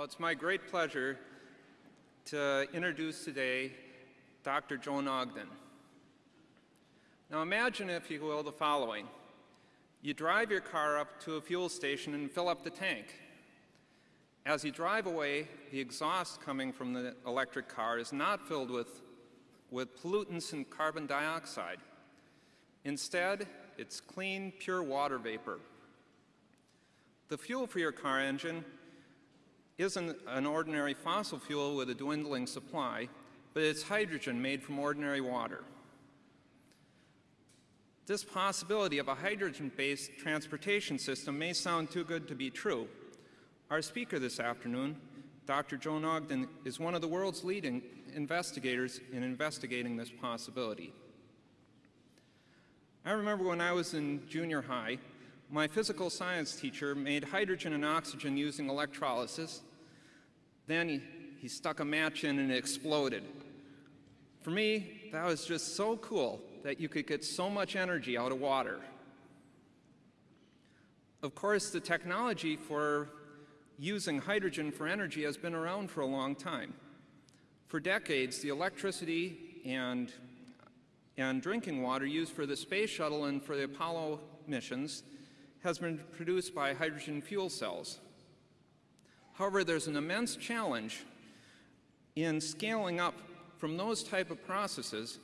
Well, it's my great pleasure to introduce today Dr. Joan Ogden. Now imagine, if you will, the following. You drive your car up to a fuel station and fill up the tank. As you drive away, the exhaust coming from the electric car is not filled with, with pollutants and carbon dioxide. Instead, it's clean, pure water vapor. The fuel for your car engine isn't an ordinary fossil fuel with a dwindling supply, but it's hydrogen made from ordinary water. This possibility of a hydrogen-based transportation system may sound too good to be true. Our speaker this afternoon, Dr. Joan Ogden, is one of the world's leading investigators in investigating this possibility. I remember when I was in junior high, my physical science teacher made hydrogen and oxygen using electrolysis. Then he, he stuck a match in and it exploded. For me, that was just so cool that you could get so much energy out of water. Of course, the technology for using hydrogen for energy has been around for a long time. For decades, the electricity and and drinking water used for the space shuttle and for the Apollo missions has been produced by hydrogen fuel cells. However, there's an immense challenge in scaling up from those type of processes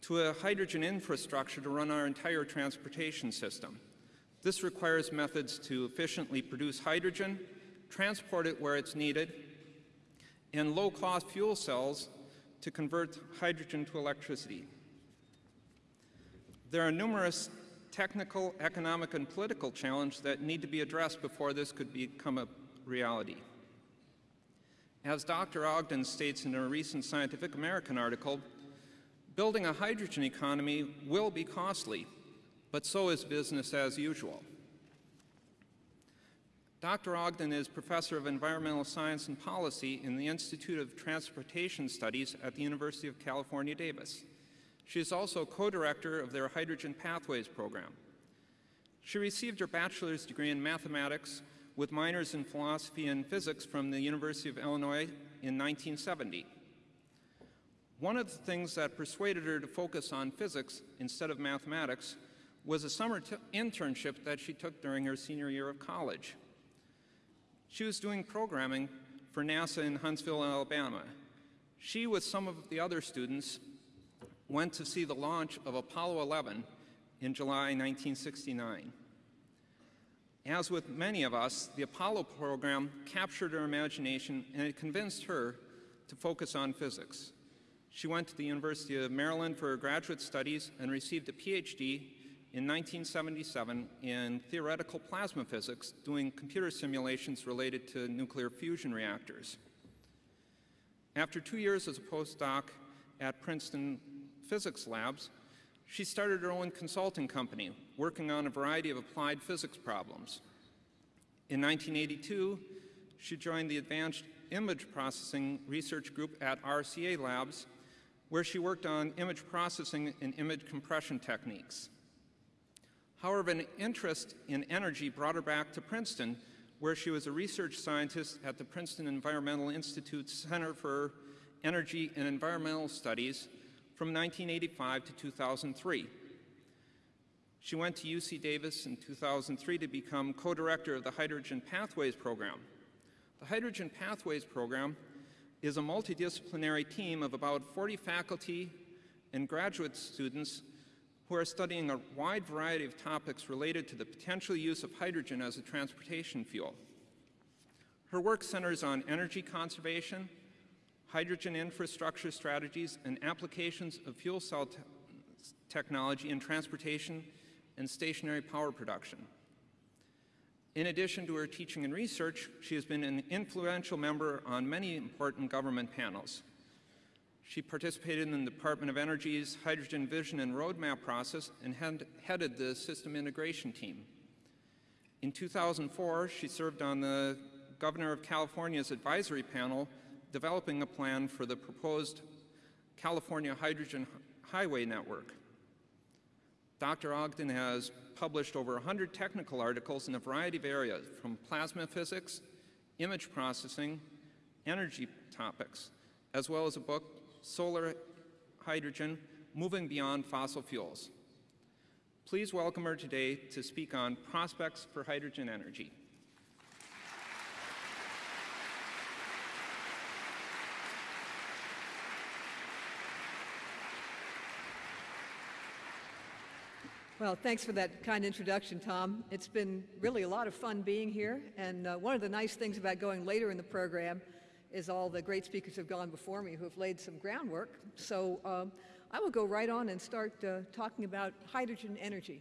to a hydrogen infrastructure to run our entire transportation system. This requires methods to efficiently produce hydrogen, transport it where it's needed, and low-cost fuel cells to convert hydrogen to electricity. There are numerous technical, economic, and political challenges that need to be addressed before this could become a reality. As Dr. Ogden states in a recent Scientific American article, building a hydrogen economy will be costly, but so is business as usual. Dr. Ogden is Professor of Environmental Science and Policy in the Institute of Transportation Studies at the University of California, Davis. She is also co-director of their Hydrogen Pathways program. She received her bachelor's degree in mathematics with minors in philosophy and physics from the University of Illinois in 1970. One of the things that persuaded her to focus on physics instead of mathematics was a summer internship that she took during her senior year of college. She was doing programming for NASA in Huntsville, Alabama. She, with some of the other students, went to see the launch of Apollo 11 in July 1969. As with many of us, the Apollo program captured her imagination and it convinced her to focus on physics. She went to the University of Maryland for her graduate studies and received a PhD in 1977 in theoretical plasma physics, doing computer simulations related to nuclear fusion reactors. After two years as a postdoc at Princeton physics labs, she started her own consulting company, working on a variety of applied physics problems. In 1982, she joined the Advanced Image Processing Research Group at RCA Labs, where she worked on image processing and image compression techniques. However, an interest in energy brought her back to Princeton, where she was a research scientist at the Princeton Environmental Institute's Center for Energy and Environmental Studies from 1985 to 2003. She went to UC Davis in 2003 to become co-director of the Hydrogen Pathways Program. The Hydrogen Pathways Program is a multidisciplinary team of about 40 faculty and graduate students who are studying a wide variety of topics related to the potential use of hydrogen as a transportation fuel. Her work centers on energy conservation, hydrogen infrastructure strategies, and applications of fuel cell te technology in transportation and stationary power production. In addition to her teaching and research, she has been an influential member on many important government panels. She participated in the Department of Energy's Hydrogen Vision and Roadmap process and headed the system integration team. In 2004, she served on the Governor of California's advisory panel developing a plan for the proposed California Hydrogen Highway Network. Dr. Ogden has published over 100 technical articles in a variety of areas, from plasma physics, image processing, energy topics, as well as a book, Solar Hydrogen, Moving Beyond Fossil Fuels. Please welcome her today to speak on prospects for hydrogen energy. Well, thanks for that kind introduction, Tom. It's been really a lot of fun being here, and uh, one of the nice things about going later in the program is all the great speakers have gone before me who have laid some groundwork. So um, I will go right on and start uh, talking about hydrogen energy.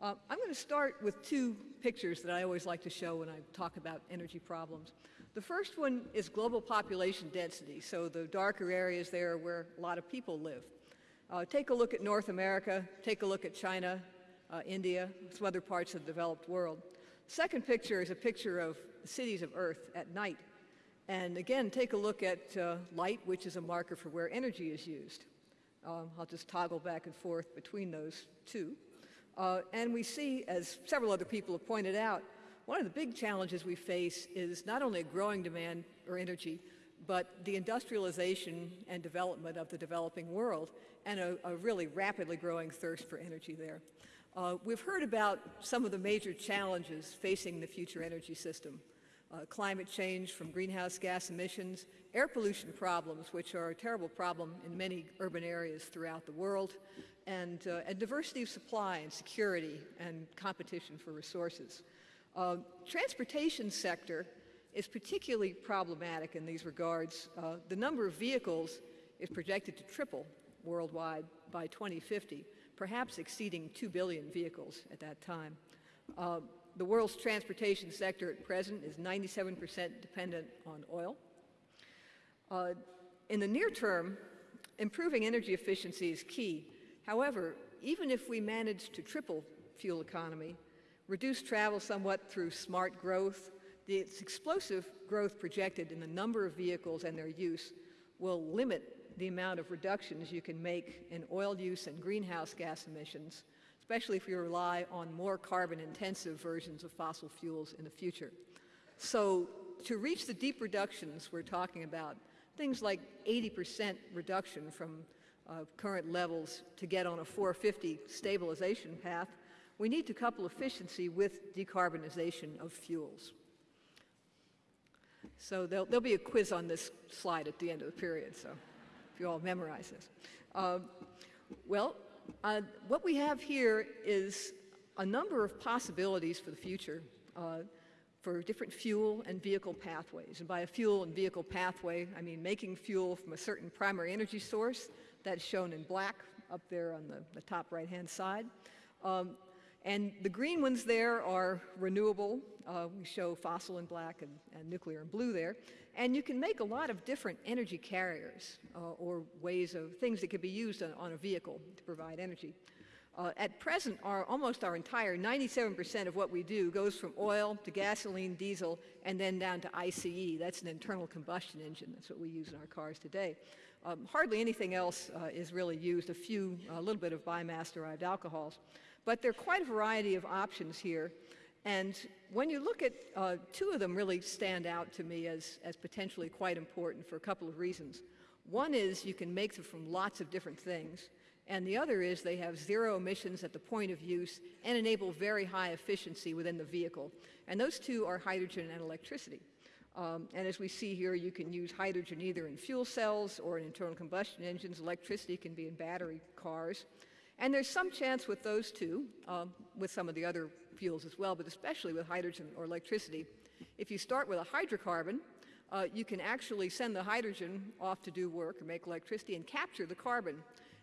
Uh, I'm going to start with two pictures that I always like to show when I talk about energy problems. The first one is global population density, so the darker areas there are where a lot of people live. Uh, take a look at North America, take a look at China, uh, India, some other parts of the developed world. Second picture is a picture of the cities of Earth at night. And again, take a look at uh, light, which is a marker for where energy is used. Um, I'll just toggle back and forth between those two. Uh, and we see, as several other people have pointed out, one of the big challenges we face is not only a growing demand for energy, but the industrialization and development of the developing world and a, a really rapidly growing thirst for energy there. Uh, we've heard about some of the major challenges facing the future energy system. Uh, climate change from greenhouse gas emissions, air pollution problems, which are a terrible problem in many urban areas throughout the world, and, uh, and diversity of supply and security and competition for resources. Uh, transportation sector is particularly problematic in these regards. Uh, the number of vehicles is projected to triple worldwide by 2050, perhaps exceeding 2 billion vehicles at that time. Uh, the world's transportation sector at present is 97% dependent on oil. Uh, in the near term, improving energy efficiency is key. However, even if we manage to triple fuel economy, reduce travel somewhat through smart growth, the explosive growth projected in the number of vehicles and their use will limit the amount of reductions you can make in oil use and greenhouse gas emissions, especially if you rely on more carbon-intensive versions of fossil fuels in the future. So to reach the deep reductions we're talking about, things like 80% reduction from uh, current levels to get on a 450 stabilization path, we need to couple efficiency with decarbonization of fuels. So there'll, there'll, be a quiz on this slide at the end of the period, so if you all memorize this. Uh, well, uh, what we have here is a number of possibilities for the future uh, for different fuel and vehicle pathways. And by a fuel and vehicle pathway, I mean making fuel from a certain primary energy source, that's shown in black up there on the, the top right-hand side. Um, and the green ones there are renewable. Uh, we show fossil in black and, and, nuclear in blue there. And you can make a lot of different energy carriers uh, or ways of things that could be used on, on a vehicle to provide energy. Uh, at present, our, almost our entire 97% of what we do goes from oil to gasoline, diesel, and then down to ICE. That's an internal combustion engine. That's what we use in our cars today. Um, hardly anything else uh, is really used, a few, a little bit of biomass-derived alcohols. But there are quite a variety of options here. And when you look at uh, two of them really stand out to me as, as potentially quite important for a couple of reasons. One is you can make them from lots of different things. And the other is they have zero emissions at the point of use and enable very high efficiency within the vehicle. And those two are hydrogen and electricity. Um, and as we see here, you can use hydrogen either in fuel cells or in internal combustion engines. Electricity can be in battery cars. And there's some chance with those two, um, with some of the other fuels as well, but especially with hydrogen or electricity. If you start with a hydrocarbon, uh, you can actually send the hydrogen off to do work or make electricity and capture the carbon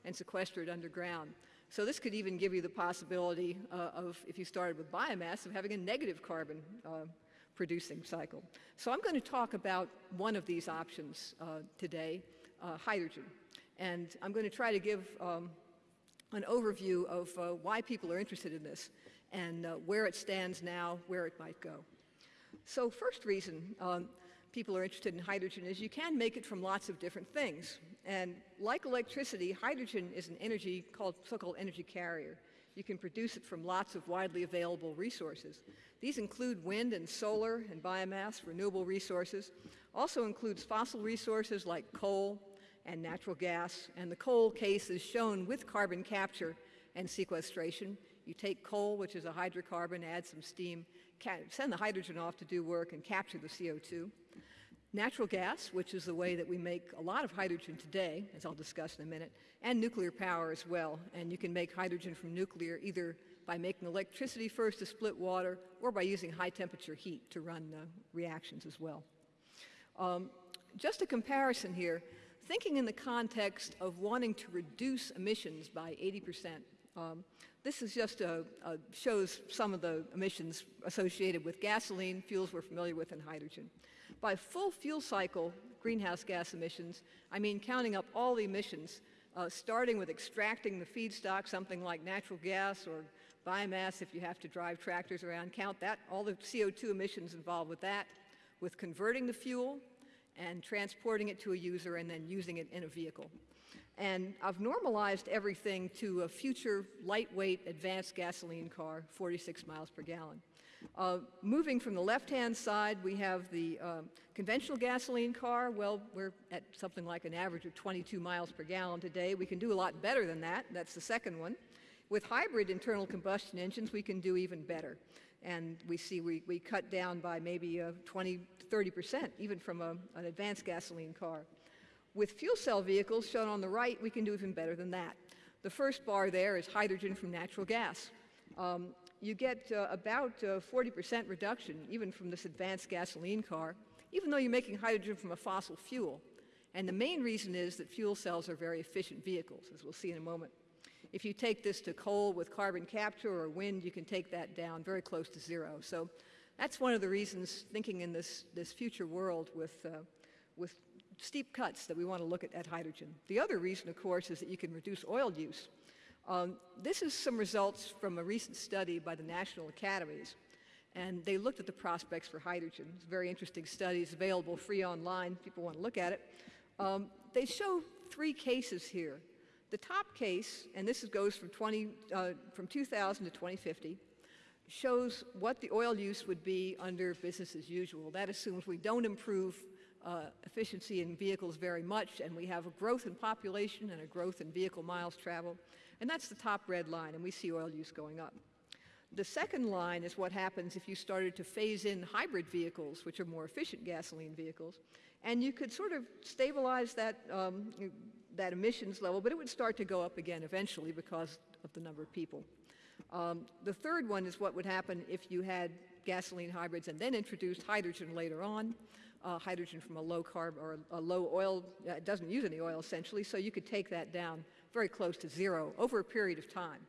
and sequester it underground. So this could even give you the possibility uh, of, if you started with biomass, of having a negative carbon uh, producing cycle. So I'm going to talk about one of these options uh, today, uh, hydrogen. And I'm going to try to give um, an overview of uh, why people are interested in this and uh, where it stands now, where it might go. So first reason um, people are interested in hydrogen is you can make it from lots of different things. And like electricity, hydrogen is an energy called so-called energy carrier. You can produce it from lots of widely available resources. These include wind and solar and biomass, renewable resources. Also includes fossil resources like coal and natural gas. And the coal case is shown with carbon capture and sequestration. You take coal, which is a hydrocarbon, add some steam, send the hydrogen off to do work and capture the CO2. Natural gas, which is the way that we make a lot of hydrogen today, as I'll discuss in a minute, and nuclear power as well. And you can make hydrogen from nuclear either by making electricity first to split water or by using high temperature heat to run uh, reactions as well. Um, just a comparison here, thinking in the context of wanting to reduce emissions by 80 percent, um, this is just a, a, shows some of the emissions associated with gasoline, fuels we're familiar with, and hydrogen. By full fuel cycle greenhouse gas emissions, I mean counting up all the emissions, uh, starting with extracting the feedstock, something like natural gas or biomass if you have to drive tractors around, count that, all the CO2 emissions involved with that, with converting the fuel and transporting it to a user and then using it in a vehicle. And I've normalized everything to a future lightweight advanced gasoline car, 46 miles per gallon. Uh, moving from the left-hand side, we have the uh, conventional gasoline car. Well, we're at something like an average of 22 miles per gallon today. We can do a lot better than that. That's the second one. With hybrid internal combustion engines, we can do even better. And we see we, we cut down by maybe uh, 20 to 30 percent, even from a, an advanced gasoline car. With fuel cell vehicles, shown on the right, we can do even better than that. The first bar there is hydrogen from natural gas. Um, you get uh, about 40% uh, reduction even from this advanced gasoline car, even though you're making hydrogen from a fossil fuel. And the main reason is that fuel cells are very efficient vehicles, as we'll see in a moment. If you take this to coal with carbon capture or wind, you can take that down very close to zero. So that's one of the reasons, thinking in this, this future world with, uh, with steep cuts, that we want to look at, at hydrogen. The other reason, of course, is that you can reduce oil use. Um, this is some results from a recent study by the National Academies. And they looked at the prospects for hydrogen. It's very interesting study. It's available free online. People want to look at it. Um, they show three cases here. The top case, and this goes from, 20, uh, from 2000 to 2050, shows what the oil use would be under business as usual. That assumes we don't improve uh, efficiency in vehicles very much, and we have a growth in population and a growth in vehicle miles traveled. And that's the top red line, and we see oil use going up. The second line is what happens if you started to phase in hybrid vehicles, which are more efficient gasoline vehicles, and you could sort of stabilize that, um, that emissions level, but it would start to go up again eventually because of the number of people. Um, the third one is what would happen if you had gasoline hybrids and then introduced hydrogen later on. Uh, hydrogen from a low carb or a low oil, uh, it doesn't use any oil essentially, so you could take that down very close to zero over a period of time.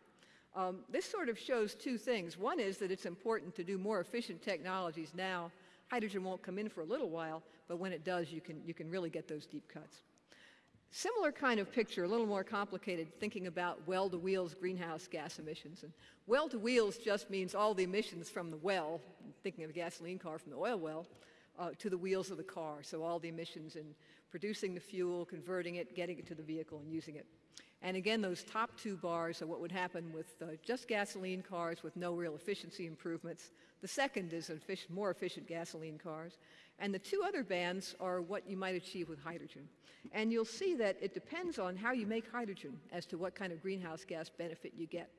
Um, this sort of shows two things. One is that it's important to do more efficient technologies now. Hydrogen won't come in for a little while, but when it does, you can, you can really get those deep cuts. Similar kind of picture, a little more complicated, thinking about well-to-wheels greenhouse gas emissions. And well-to-wheels just means all the emissions from the well, thinking of a gasoline car from the oil well, uh, to the wheels of the car. So all the emissions in producing the fuel, converting it, getting it to the vehicle, and using it. And again, those top two bars are what would happen with uh, just gasoline cars with no real efficiency improvements. The second is efficient, more efficient gasoline cars. And the two other bands are what you might achieve with hydrogen. And you'll see that it depends on how you make hydrogen as to what kind of greenhouse gas benefit you get.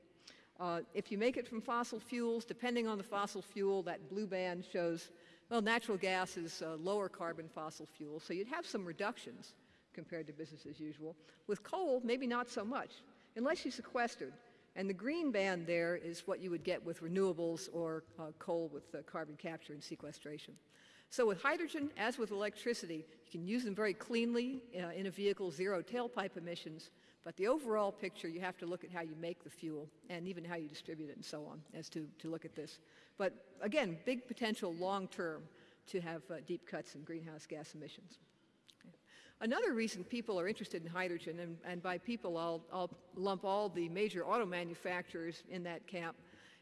Uh, if you make it from fossil fuels, depending on the fossil fuel, that blue band shows, well, natural gas is lower carbon fossil fuel, so you'd have some reductions compared to business as usual. With coal, maybe not so much, unless you sequestered. And the green band there is what you would get with renewables or uh, coal with uh, carbon capture and sequestration. So with hydrogen, as with electricity, you can use them very cleanly uh, in a vehicle, zero tailpipe emissions, but the overall picture, you have to look at how you make the fuel and even how you distribute it and so on as to, to look at this. But again, big potential long term to have uh, deep cuts in greenhouse gas emissions. Another reason people are interested in hydrogen, and, and by people I'll, I'll, lump all the major auto manufacturers in that camp,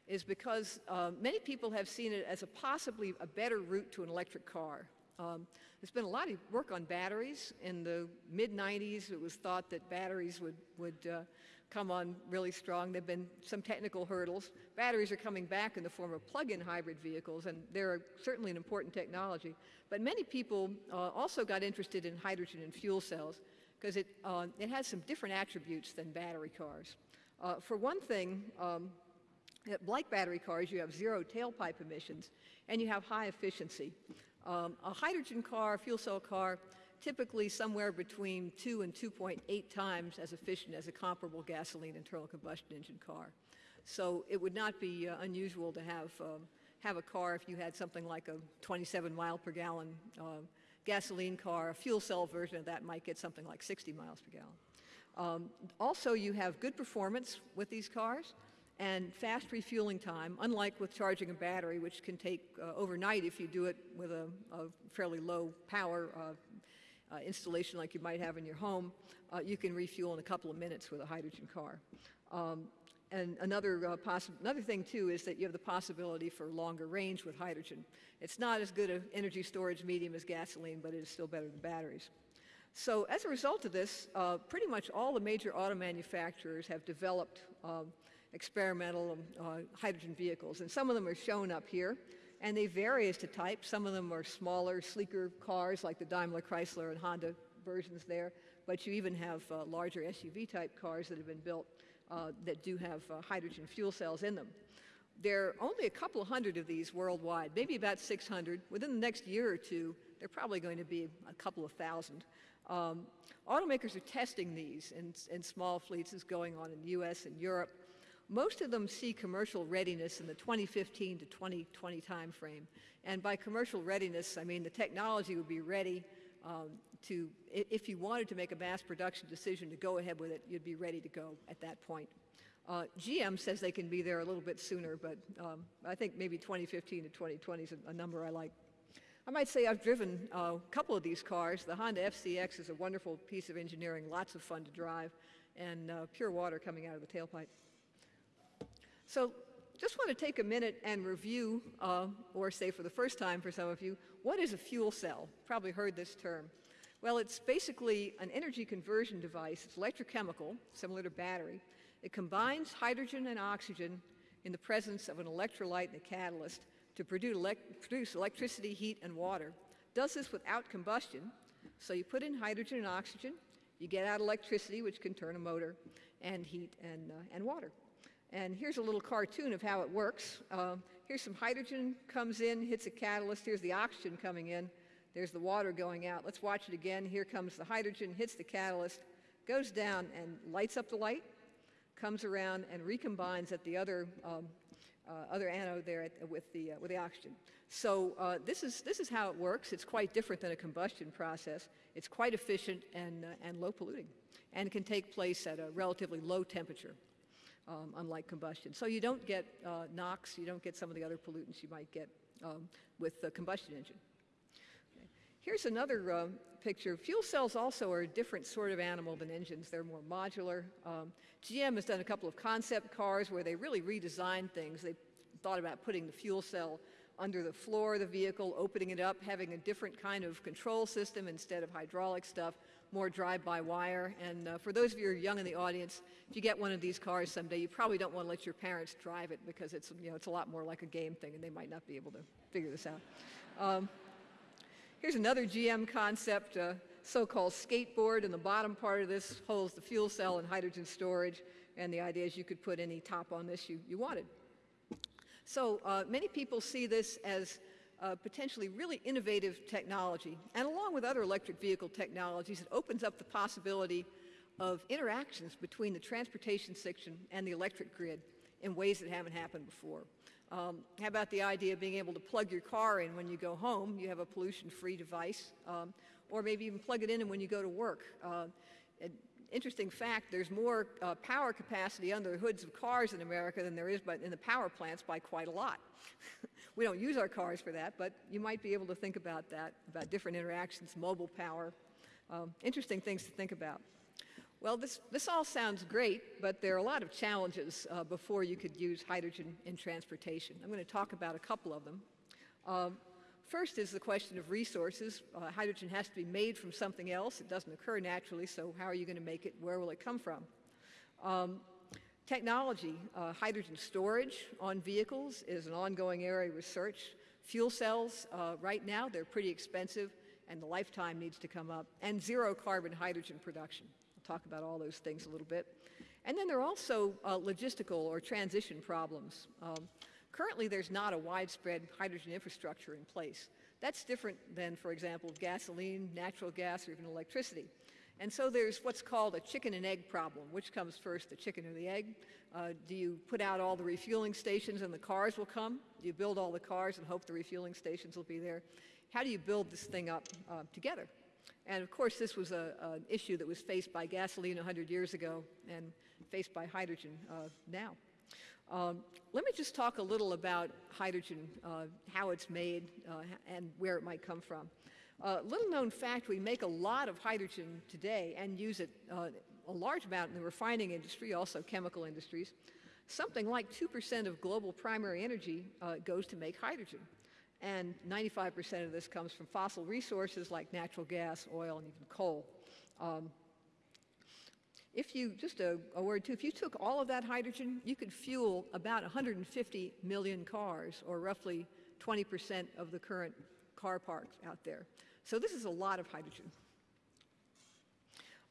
is because uh, many people have seen it as a possibly a better route to an electric car. Um, there's been a lot of work on batteries. In the mid-90s, it was thought that batteries would, would uh, come on really strong. There have been some technical hurdles. Batteries are coming back in the form of plug-in hybrid vehicles, and they're certainly an important technology. But many people uh, also got interested in hydrogen and fuel cells because it, uh, it has some different attributes than battery cars. Uh, for one thing, um, like battery cars, you have zero tailpipe emissions, and you have high efficiency. Um, a hydrogen car, a fuel cell car, typically somewhere between 2 and 2.8 times as efficient as a comparable gasoline internal combustion engine car. So it would not be uh, unusual to have, um, have a car if you had something like a 27 mile per gallon uh, gasoline car. A fuel cell version of that might get something like 60 miles per gallon. Um, also, you have good performance with these cars and fast refueling time, unlike with charging a battery, which can take uh, overnight if you do it with a, a fairly low power uh, uh, installation like you might have in your home. Uh, you can refuel in a couple of minutes with a hydrogen car. Um, and another, uh, another thing, too, is that you have the possibility for longer range with hydrogen. It's not as good an energy storage medium as gasoline, but it is still better than batteries. So as a result of this, uh, pretty much all the major auto manufacturers have developed um, experimental uh, hydrogen vehicles. And some of them are shown up here. And they vary as to type. Some of them are smaller, sleeker cars like the Daimler Chrysler and Honda versions there. But you even have uh, larger SUV type cars that have been built uh, that do have uh, hydrogen fuel cells in them. There are only a couple hundred of these worldwide, maybe about 600. Within the next year or two, they're probably going to be a couple of thousand. Um, automakers are testing these in, in small fleets is going on in the US and Europe. Most of them see commercial readiness in the 2015 to 2020 timeframe. And by commercial readiness, I mean the technology would be ready um, to, if you wanted to make a mass production decision to go ahead with it, you'd be ready to go at that point. Uh, GM says they can be there a little bit sooner, but um, I think maybe 2015 to 2020 is a, a, number I like. I might say I've driven uh, a couple of these cars. The Honda FCX is a wonderful piece of engineering, lots of fun to drive, and uh, pure water coming out of the tailpipe. So just want to take a minute and review, uh, or say for the first time for some of you, what is a fuel cell? Probably heard this term. Well, it's basically an energy conversion device. It's electrochemical, similar to battery. It combines hydrogen and oxygen in the presence of an electrolyte and a catalyst to produce, elect produce electricity, heat, and water. Does this without combustion. So you put in hydrogen and oxygen, you get out electricity, which can turn a motor, and heat and, uh, and water. And here's a little cartoon of how it works. Uh, here's some hydrogen comes in, hits a catalyst. Here's the oxygen coming in. There's the water going out. Let's watch it again. Here comes the hydrogen, hits the catalyst, goes down and lights up the light, comes around and recombines at the other, um, uh, other anode there at, with, the, uh, with the oxygen. So uh, this, is, this is how it works. It's quite different than a combustion process. It's quite efficient and, uh, and low polluting and can take place at a relatively low temperature um, unlike combustion. So you don't get uh, NOx, you don't get some of the other pollutants you might get um, with the combustion engine. Okay. Here's another uh, picture. Fuel cells also are a different sort of animal than engines. They're more modular. Um, GM has done a couple of concept cars where they really redesigned things. They thought about putting the fuel cell under the floor of the vehicle, opening it up, having a different kind of control system instead of hydraulic stuff more drive-by-wire. And uh, for those of you who are young in the audience, if you get one of these cars someday, you probably don't want to let your parents drive it because it's, you know, it's a lot more like a game thing and they might not be able to figure this out. Um, here's another GM concept, uh, so-called skateboard. In the bottom part of this holds the fuel cell and hydrogen storage. And the idea is you could put any top on this you, you wanted. So uh, many people see this as uh, potentially really innovative technology. And along with other electric vehicle technologies, it opens up the possibility of interactions between the transportation section and the electric grid in ways that haven't happened before. Um, how about the idea of being able to plug your car in when you go home? You have a pollution-free device. Um, or maybe even plug it in and when you go to work. Uh, interesting fact, there's more uh, power capacity under the hoods of cars in America than there is but in the power plants by quite a lot. we don't use our cars for that, but you might be able to think about that, about different interactions, mobile power. Um, interesting things to think about. Well, this, this all sounds great, but there are a lot of challenges uh, before you could use hydrogen in transportation. I'm going to talk about a couple of them. Um, First is the question of resources. Uh, hydrogen has to be made from something else. It doesn't occur naturally, so how are you going to make it? Where will it come from? Um, technology, uh, hydrogen storage on vehicles is an ongoing area of research. Fuel cells, uh, right now, they're pretty expensive and the lifetime needs to come up. And zero carbon hydrogen production. I'll talk about all those things a little bit. And then there are also uh, logistical or transition problems. Um, currently, there's not a widespread hydrogen infrastructure in place. That's different than, for example, gasoline, natural gas, or even electricity. And so there's what's called a chicken and egg problem. Which comes first, the chicken or the egg? Uh, do you put out all the refueling stations and the cars will come? Do you build all the cars and hope the refueling stations will be there? How do you build this thing up uh, together? And of course, this was an issue that was faced by gasoline 100 years ago and faced by hydrogen uh, now. Um, let me just talk a little about hydrogen, uh, how it's made, uh, and where it might come from. Uh, little known fact, we make a lot of hydrogen today and use it uh, a large amount in the refining industry, also chemical industries. Something like 2% of global primary energy uh, goes to make hydrogen. And 95% of this comes from fossil resources like natural gas, oil, and even coal. Um, if you, just a, a, word too, if you took all of that hydrogen, you could fuel about 150 million cars, or roughly 20% of the current car park out there. So this is a lot of hydrogen.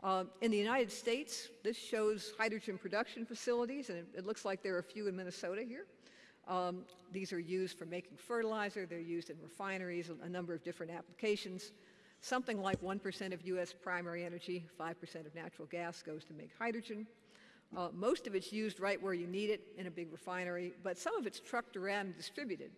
Uh, in the United States, this shows hydrogen production facilities, and it, it, looks like there are a few in Minnesota here. Um, these are used for making fertilizer. They're used in refineries, a, a number of different applications. Something like 1% of U.S. primary energy, 5% of natural gas goes to make hydrogen. Uh, most of it's used right where you need it in a big refinery, but some of it's trucked around and distributed.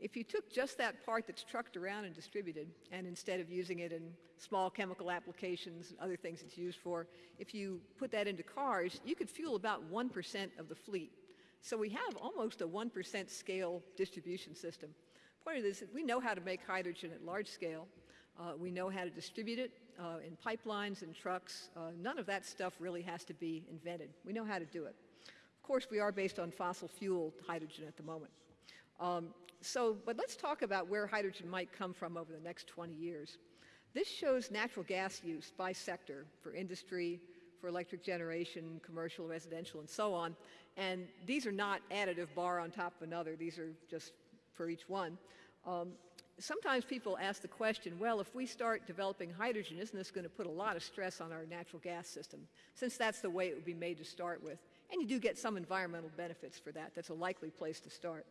If you took just that part that's trucked around and distributed, and instead of using it in small chemical applications and other things it's used for, if you put that into cars, you could fuel about 1% of the fleet. So we have almost a 1% scale distribution system. The Point of this is we know how to make hydrogen at large scale, uh, we know how to distribute it uh, in pipelines and trucks. Uh, none of that stuff really has to be invented. We know how to do it. Of course, we are based on fossil fuel hydrogen at the moment. Um, so, but let's talk about where hydrogen might come from over the next 20 years. This shows natural gas use by sector for industry, for electric generation, commercial, residential, and so on. And these are not additive bar on top of another. These are just for each one. Um, sometimes people ask the question, well, if we start developing hydrogen, isn't this going to put a lot of stress on our natural gas system, since that's the way it would be made to start with? And you do get some environmental benefits for that. That's a likely place to start.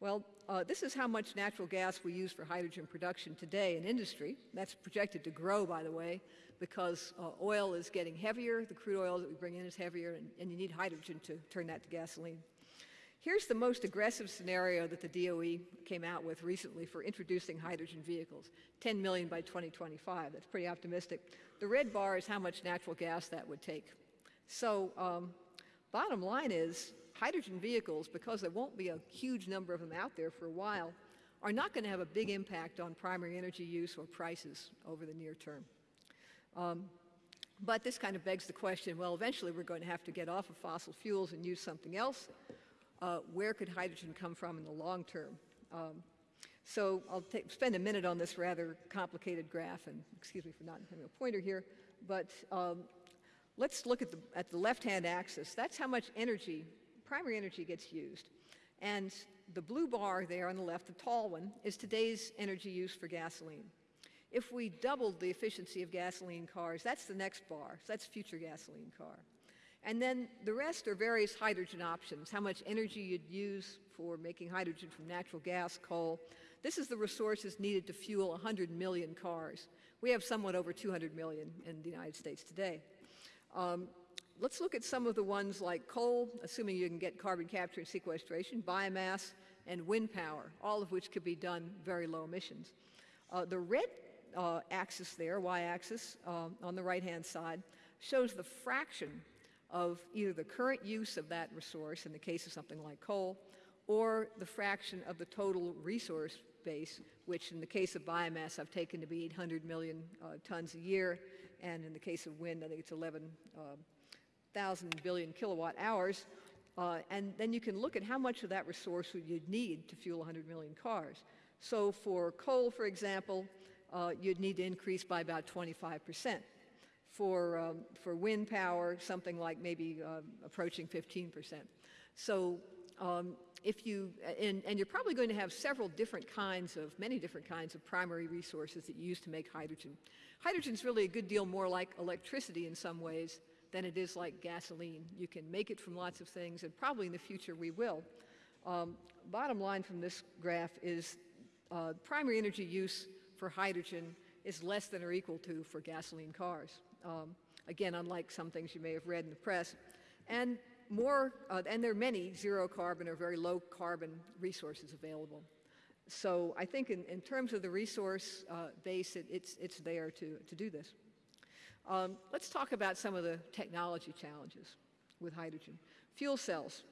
Well, uh, this is how much natural gas we use for hydrogen production today in industry. That's projected to grow, by the way, because uh, oil is getting heavier, the crude oil that we bring in is heavier, and, and you need hydrogen to turn that to gasoline. Here's the most aggressive scenario that the DOE came out with recently for introducing hydrogen vehicles, 10 million by 2025. That's pretty optimistic. The red bar is how much natural gas that would take. So um, bottom line is hydrogen vehicles, because there won't be a huge number of them out there for a while, are not going to have a big impact on primary energy use or prices over the near term. Um, but this kind of begs the question, well, eventually we're going to have to get off of fossil fuels and use something else uh, where could hydrogen come from in the long term? Um, so I'll spend a minute on this rather complicated graph, and excuse me for not having a pointer here, but um, let's look at the, at the left-hand axis. That's how much energy, primary energy gets used. And the blue bar there on the left, the tall one, is today's energy use for gasoline. If we doubled the efficiency of gasoline cars, that's the next bar. So that's future gasoline car. And then the rest are various hydrogen options, how much energy you'd use for making hydrogen from natural gas, coal. This is the resources needed to fuel 100 million cars. We have somewhat over 200 million in the United States today. Um, let's look at some of the ones like coal, assuming you can get carbon capture and sequestration, biomass, and wind power, all of which could be done very low emissions. Uh, the red uh, axis there, y-axis, uh, on the right-hand side, shows the fraction of either the current use of that resource, in the case of something like coal, or the fraction of the total resource base, which in the case of biomass I've taken to be 800 million uh, tons a year, and in the case of wind I think it's 11,000 uh, billion kilowatt hours. Uh, and then you can look at how much of that resource would you need to fuel 100 million cars. So for coal, for example, uh, you'd need to increase by about 25 percent. For, um, for wind power, something like maybe uh, approaching 15%. So um, if you, and, and you're probably going to have several different kinds of, many different kinds of primary resources that you use to make hydrogen. Hydrogen's really a good deal more like electricity in some ways than it is like gasoline. You can make it from lots of things, and probably in the future we will. Um, bottom line from this graph is uh, primary energy use for hydrogen is less than or equal to for gasoline cars. Um, again, unlike some things you may have read in the press. And more, uh, and there are many zero carbon or very low carbon resources available. So I think in, in terms of the resource uh, base, it, it's, it's there to, to do this. Um, let's talk about some of the technology challenges with hydrogen. Fuel cells.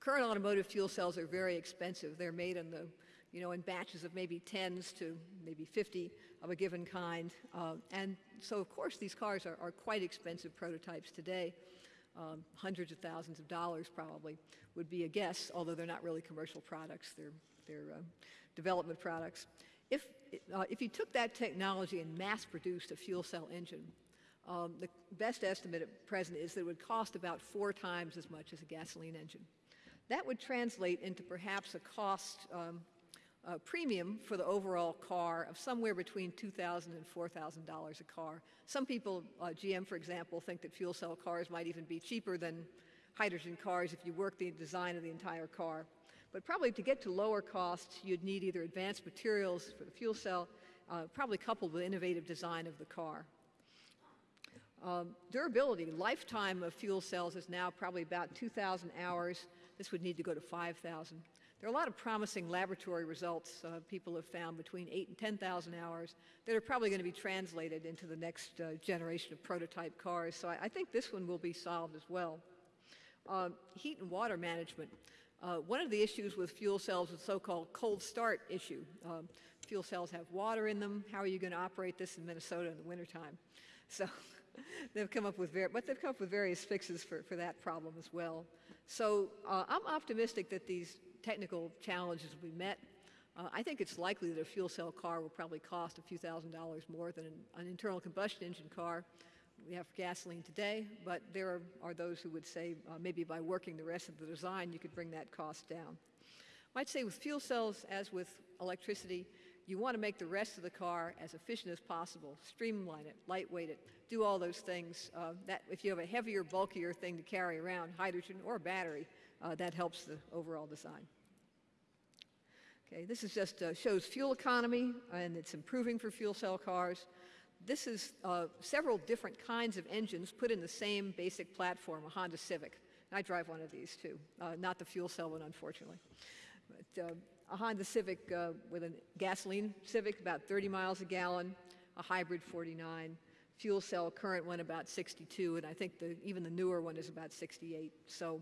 Current automotive fuel cells are very expensive. They're made in the, you know, in batches of maybe tens to maybe 50 of a given kind. Uh, and so, of course, these cars are, are quite expensive prototypes today. Um, hundreds of thousands of dollars probably would be a guess, although they're not really commercial products. They're, they're uh, development products. If, uh, if you took that technology and mass produced a fuel cell engine, um, the best estimate at present is that it would cost about four times as much as a gasoline engine. That would translate into perhaps a cost um, uh, premium for the overall car of somewhere between $2,000 and $4,000 a car. Some people, uh, GM for example, think that fuel cell cars might even be cheaper than hydrogen cars if you work the design of the entire car. But probably to get to lower costs, you'd need either advanced materials for the fuel cell, uh, probably coupled with innovative design of the car. Um, durability, lifetime of fuel cells is now probably about 2,000 hours. This would need to go to 5,000. There are a lot of promising laboratory results uh, people have found between 8 and 10,000 hours that are probably going to be translated into the next uh, generation of prototype cars. So I, I, think this one will be solved as well. Uh, heat and water management. Uh, one of the issues with fuel cells is the so-called cold start issue. Um, fuel cells have water in them. How are you going to operate this in Minnesota in the wintertime? So they've come up with, but they've come up with various fixes for, for that problem as well. So uh, I'm optimistic that these technical challenges be met. Uh, I think it's likely that a fuel cell car will probably cost a few thousand dollars more than an, an internal combustion engine car we have gasoline today, but there are, are those who would say uh, maybe by working the rest of the design, you could bring that cost down. I'd say with fuel cells, as with electricity, you want to make the rest of the car as efficient as possible, streamline it, lightweight it, do all those things. Uh, that if you have a heavier, bulkier thing to carry around, hydrogen or battery, that helps the overall design. Okay, this is just uh, shows fuel economy, and it's improving for fuel cell cars this is uh, several different kinds of engines put in the same basic platform, a Honda Civic. I drive one of these too, uh, not the fuel cell one, unfortunately. But, uh, a Honda Civic uh, with a gasoline Civic, about 30 miles a gallon, a hybrid 49, fuel cell current one about 62, and I think the, even the newer one is about 68. So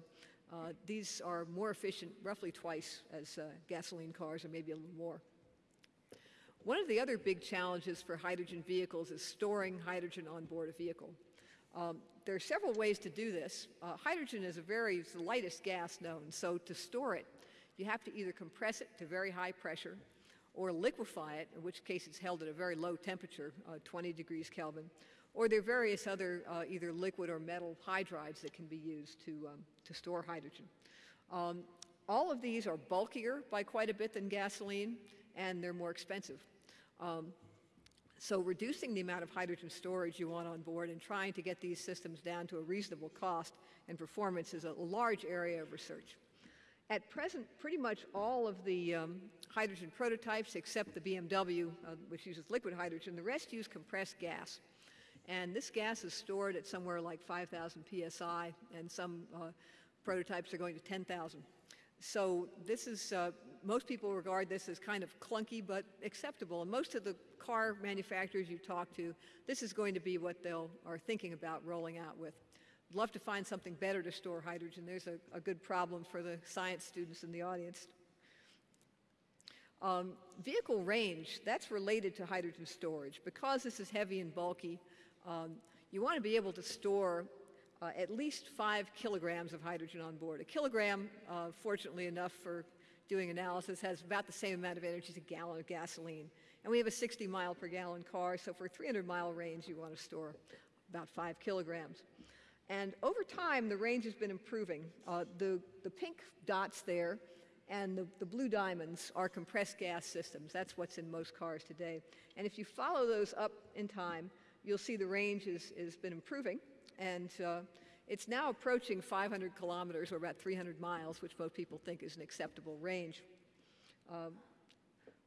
uh, these are more efficient, roughly twice as uh, gasoline cars, or maybe a little more. One of the other big challenges for hydrogen vehicles is storing hydrogen on board a vehicle. Um, there are several ways to do this. Uh, hydrogen is a very, the lightest gas known, so to store it, you have to either compress it to very high pressure or liquefy it, in which case it's held at a very low temperature, uh, 20 degrees Kelvin, or there are various other uh, either liquid or metal hydrides that can be used to, um, to store hydrogen. Um, all of these are bulkier by quite a bit than gasoline, and they're more expensive. Um, so reducing the amount of hydrogen storage you want on board and trying to get these systems down to a reasonable cost and performance is a large area of research. At present, pretty much all of the um, hydrogen prototypes, except the BMW, uh, which uses liquid hydrogen, the rest use compressed gas. And this gas is stored at somewhere like 5,000 psi, and some uh, prototypes are going to 10,000. So this is uh, most people regard this as kind of clunky but acceptable. And most of the car manufacturers you talk to, this is going to be what they are thinking about rolling out with. I'd love to find something better to store hydrogen. There's a, a good problem for the science students in the audience. Um, vehicle range, that's related to hydrogen storage. Because this is heavy and bulky, um, you want to be able to store uh, at least five kilograms of hydrogen on board. A kilogram, uh, fortunately enough for doing analysis has about the same amount of energy as a gallon of gasoline. And we have a 60 mile per gallon car, so for a 300 mile range, you want to store about five kilograms. And over time, the range has been improving. Uh, the, the pink dots there and the, the blue diamonds are compressed gas systems. That's what's in most cars today. And if you follow those up in time, you'll see the range has, been improving. And uh, it's now approaching 500 kilometers, or about 300 miles, which most people think is an acceptable range. Uh,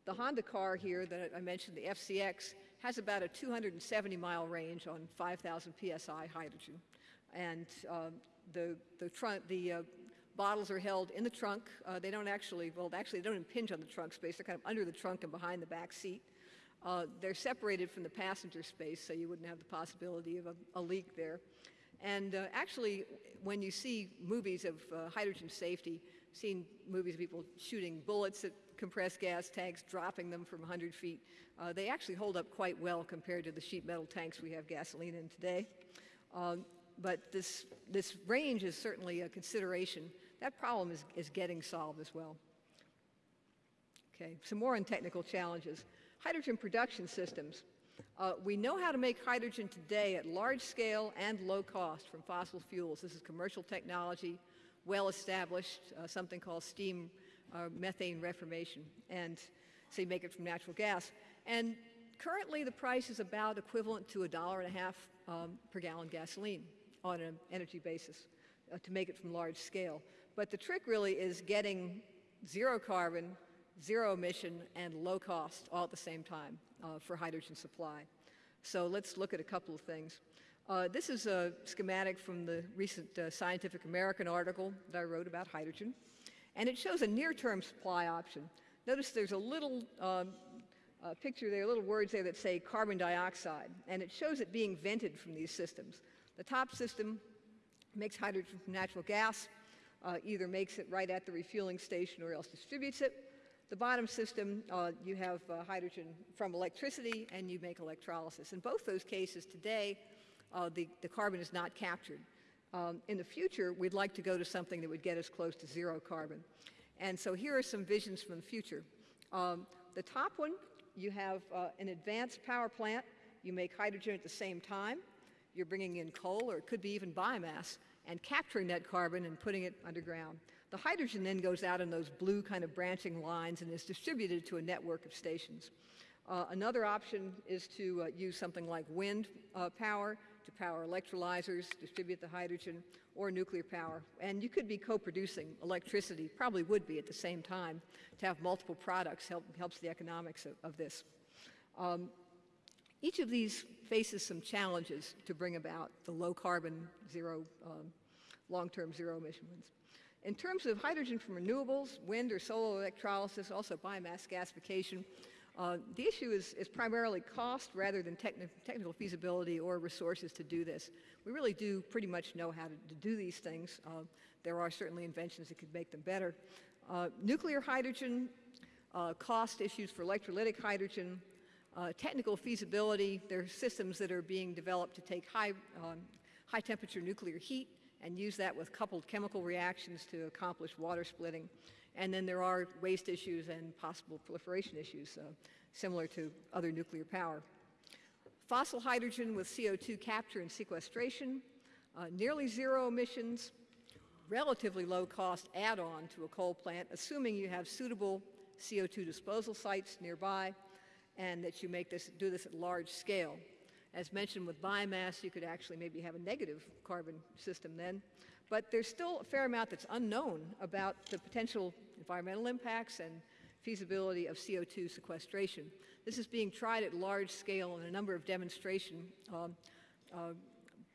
the Honda car here that I mentioned, the FCX, has about a 270 mile range on 5,000 psi hydrogen. And uh, the, the, the uh, bottles are held in the trunk. Uh, they don't actually, well, actually, they don't impinge on the trunk space. They're kind of under the trunk and behind the back seat. Uh, they're separated from the passenger space, so you wouldn't have the possibility of a, a leak there. And uh, actually, when you see movies of uh, hydrogen safety, seen movies of people shooting bullets at compressed gas tanks, dropping them from 100 feet, uh, they actually hold up quite well compared to the sheet metal tanks we have gasoline in today. Um, but this, this range is certainly a consideration. That problem is, is getting solved as well. Okay, some more on technical challenges. Hydrogen production systems. Uh, we know how to make hydrogen today at large scale and low cost from fossil fuels. This is commercial technology, well established, uh, something called steam uh, methane reformation. And so you make it from natural gas. And currently the price is about equivalent to a dollar and a half um, per gallon gasoline on an energy basis uh, to make it from large scale. But the trick really is getting zero carbon, zero emission, and low cost all at the same time uh, for hydrogen supply. So let's look at a couple of things. Uh, this is a schematic from the recent uh, Scientific American article that I wrote about hydrogen. And it shows a near-term supply option. Notice there's a little um, uh, picture there, little words there that say carbon dioxide. And it shows it being vented from these systems. The top system makes hydrogen from natural gas, uh, either makes it right at the refueling station or else distributes it. The bottom system, uh, you have uh, hydrogen from electricity and you make electrolysis. In both those cases today, uh, the, the carbon is not captured. Um, in the future, we'd like to go to something that would get us close to zero carbon. And so here are some visions from the future. Um, the top one, you have uh, an advanced power plant. You make hydrogen at the same time. You're bringing in coal, or it could be even biomass, and capturing that carbon and putting it underground. The hydrogen then goes out in those blue kind of branching lines and is distributed to a network of stations. Uh, another option is to uh, use something like wind uh, power to power electrolyzers, distribute the hydrogen, or nuclear power. And you could be co-producing electricity, probably would be at the same time, to have multiple products help, helps the economics of, of this. Um, each of these faces some challenges to bring about the low carbon, zero, um, long-term zero emission ones. In terms of hydrogen from renewables, wind or solar electrolysis, also biomass gasification, uh, the issue is, is, primarily cost rather than techni technical feasibility or resources to do this. We really do pretty much know how to, to do these things. Uh, there are certainly inventions that could make them better. Uh, nuclear hydrogen, uh, cost issues for electrolytic hydrogen, uh, technical feasibility, there are systems that are being developed to take high, um, high temperature nuclear heat and use that with coupled chemical reactions to accomplish water splitting. And then there are waste issues and possible proliferation issues, uh, similar to other nuclear power. Fossil hydrogen with CO2 capture and sequestration, uh, nearly zero emissions, relatively low cost add-on to a coal plant, assuming you have suitable CO2 disposal sites nearby, and that you make this, do this at large scale. As mentioned with biomass, you could actually maybe have a negative carbon system then. But there's still a fair amount that's unknown about the potential environmental impacts and feasibility of CO2 sequestration. This is being tried at large scale in a number of demonstration um, uh,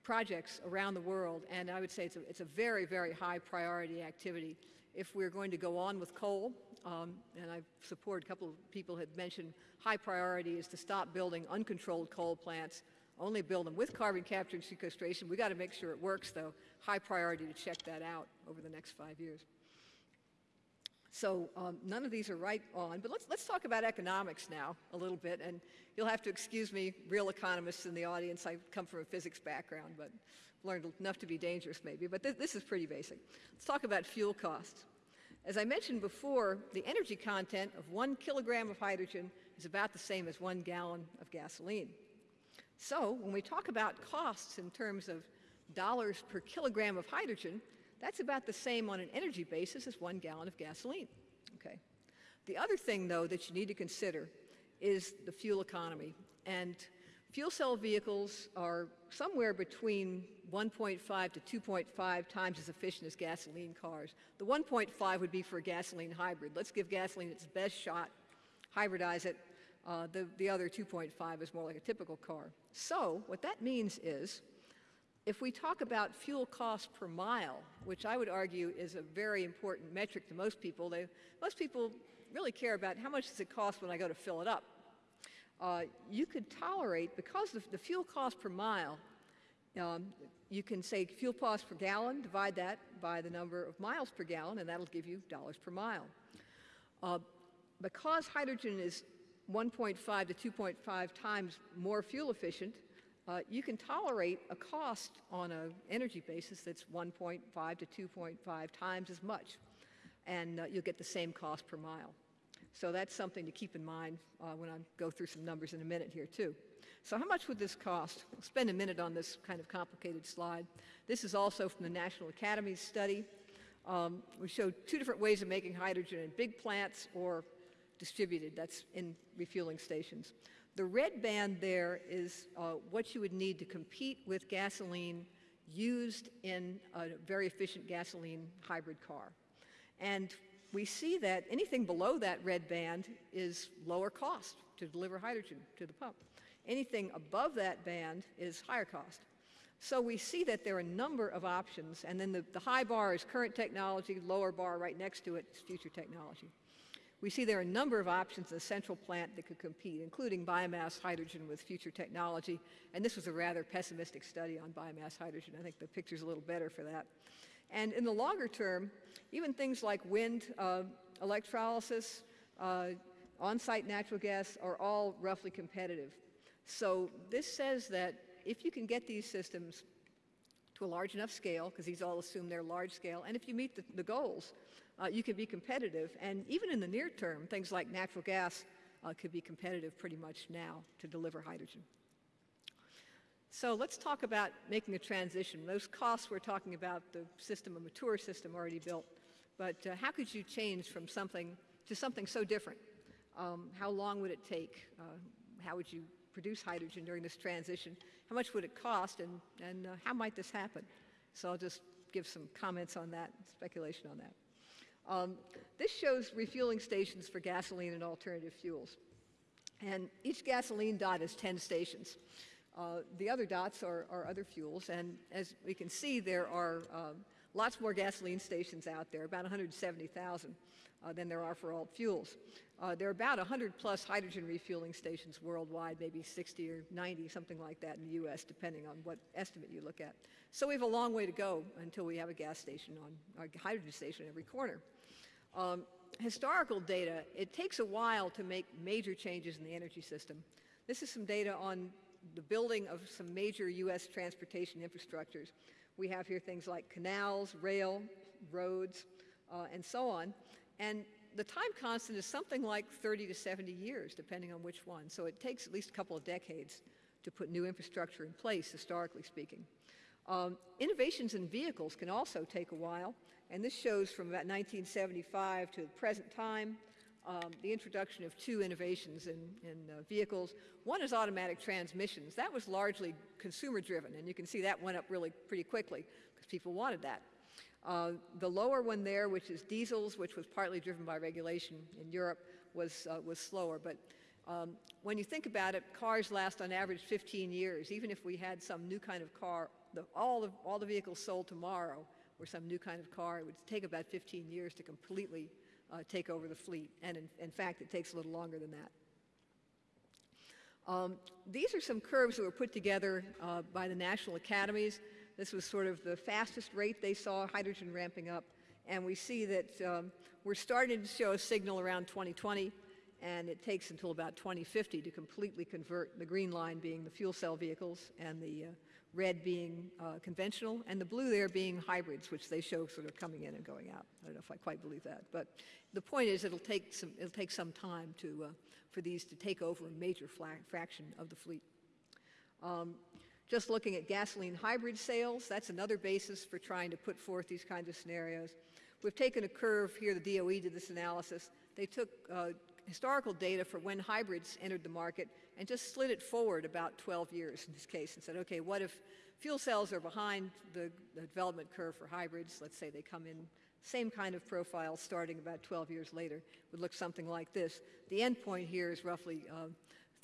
projects around the world, and I would say it's a, it's a very, very high priority activity. If we're going to go on with coal, um, and I support a couple of people had mentioned high priority is to stop building uncontrolled coal plants, only build them with carbon capture and sequestration. We've got to make sure it works, though. High priority to check that out over the next five years. So um, none of these are right on, but let's, let's talk about economics now a little bit, and you'll have to excuse me, real economists in the audience. I come from a physics background, but learned enough to be dangerous maybe, but th this is pretty basic. Let's talk about fuel costs. As I mentioned before, the energy content of one kilogram of hydrogen is about the same as one gallon of gasoline. So when we talk about costs in terms of dollars per kilogram of hydrogen, that's about the same on an energy basis as one gallon of gasoline. Okay. The other thing, though, that you need to consider is the fuel economy. And fuel cell vehicles are somewhere between 1.5 to 2.5 times as efficient as gasoline cars. The 1.5 would be for a gasoline hybrid. Let's give gasoline its best shot, hybridize it. Uh, the, the other 2.5 is more like a typical car. So what that means is if we talk about fuel cost per mile, which I would argue is a very important metric to most people, they, most people really care about how much does it cost when I go to fill it up. Uh, you could tolerate, because of the fuel cost per mile, um, you can say fuel cost per gallon, divide that by the number of miles per gallon, and that'll give you dollars per mile. Uh, because hydrogen is 1.5 to 2.5 times more fuel efficient, uh, you can tolerate a cost on an energy basis that's 1.5 to 2.5 times as much, and uh, you'll get the same cost per mile. So that's something to keep in mind uh, when I go through some numbers in a minute here too. So how much would this cost? I'll spend a minute on this kind of complicated slide. This is also from the National Academy's study. Um, we showed two different ways of making hydrogen in big plants or distributed, that's in refueling stations. The red band there is uh, what you would need to compete with gasoline used in a very efficient gasoline hybrid car. And we see that anything below that red band is lower cost to deliver hydrogen to the pump. Anything above that band is higher cost. So we see that there are a number of options, and then the, the high bar is current technology, lower bar right next to it is future technology. We see there are a number of options in the central plant that could compete, including biomass hydrogen with future technology. And this was a rather pessimistic study on biomass hydrogen. I think the picture's a little better for that. And in the longer term, even things like wind, uh, electrolysis, uh, on-site natural gas are all roughly competitive. So this says that if you can get these systems to a large enough scale, because these all assume they're large scale, and if you meet the, the goals, uh, you can be competitive. And even in the near term, things like natural gas uh, could be competitive pretty much now to deliver hydrogen. So let's talk about making a transition. Those costs we're talking about, the system, a mature system already built. But uh, how could you change from something to something so different? Um, how long would it take? Uh, how would you produce hydrogen during this transition? How much would it cost? And, and uh, how might this happen? So I'll just give some comments on that, speculation on that. Um, this shows refueling stations for gasoline and alternative fuels. And each gasoline dot is 10 stations. Uh, the other dots are, are, other fuels, and as we can see, there are um, lots more gasoline stations out there, about 170,000 uh, than there are for all fuels. Uh, there are about 100 plus hydrogen refueling stations worldwide, maybe 60 or 90, something like that in the U.S., depending on what estimate you look at. So we have a long way to go until we have a gas station on a hydrogen station every corner. Um, historical data, it takes a while to make major changes in the energy system. This is some data on the building of some major U.S. transportation infrastructures. We have here things like canals, rail, roads, uh, and so on. And the time constant is something like 30 to 70 years, depending on which one. So it takes at least a couple of decades to put new infrastructure in place, historically speaking. Um, innovations in vehicles can also take a while. And this shows from about 1975 to the present time um, the introduction of two innovations in, in uh, vehicles. One is automatic transmissions. That was largely consumer driven, and you can see that went up really pretty quickly because people wanted that. Uh, the lower one there, which is diesels, which was partly driven by regulation in Europe, was, uh, was slower. But um, when you think about it, cars last on average 15 years. Even if we had some new kind of car, the, all, the, all the vehicles sold tomorrow were some new kind of car, it would take about 15 years to completely uh, take over the fleet. And in, in, fact, it takes a little longer than that. Um, these are some curves that were put together uh, by the national academies. This was sort of the fastest rate they saw hydrogen ramping up. And we see that um, we're starting to show a signal around 2020, and it takes until about 2050 to completely convert the green line being the fuel cell vehicles and the uh, red being uh, conventional, and the blue there being hybrids, which they show sort of coming in and going out. I don't know if I quite believe that, but the point is it'll take some, it'll take some time to, uh, for these to take over a major fraction of the fleet. Um, just looking at gasoline hybrid sales, that's another basis for trying to put forth these kinds of scenarios. We've taken a curve here, the DOE did this analysis. They took uh, historical data for when hybrids entered the market and just slid it forward about 12 years in this case and said, okay, what if fuel cells are behind the, the development curve for hybrids? Let's say they come in same kind of profile starting about 12 years later would look something like this. The end point here is roughly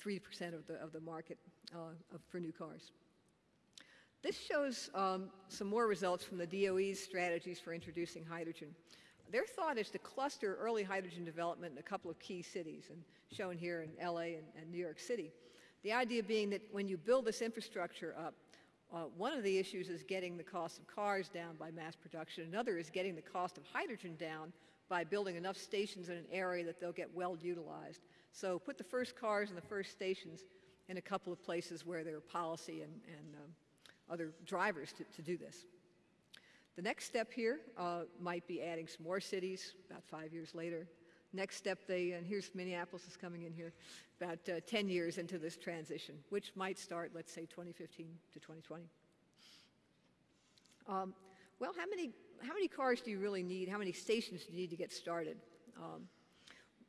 3% uh, of, the, of the market uh, of, for new cars. This shows um, some more results from the DOE's strategies for introducing hydrogen. Their thought is to cluster early hydrogen development in a couple of key cities, and shown here in LA and, and New York City. The idea being that when you build this infrastructure up, uh, one of the issues is getting the cost of cars down by mass production. Another is getting the cost of hydrogen down by building enough stations in an area that they'll get well utilized. So put the first cars and the first stations in a couple of places where there are policy and, and um, other drivers to, to do this. The next step here uh, might be adding some more cities about five years later. Next step, they, and here's Minneapolis is coming in here, about uh, 10 years into this transition, which might start, let's say, 2015 to 2020. Um, well, how many, how many cars do you really need? How many stations do you need to get started? Um,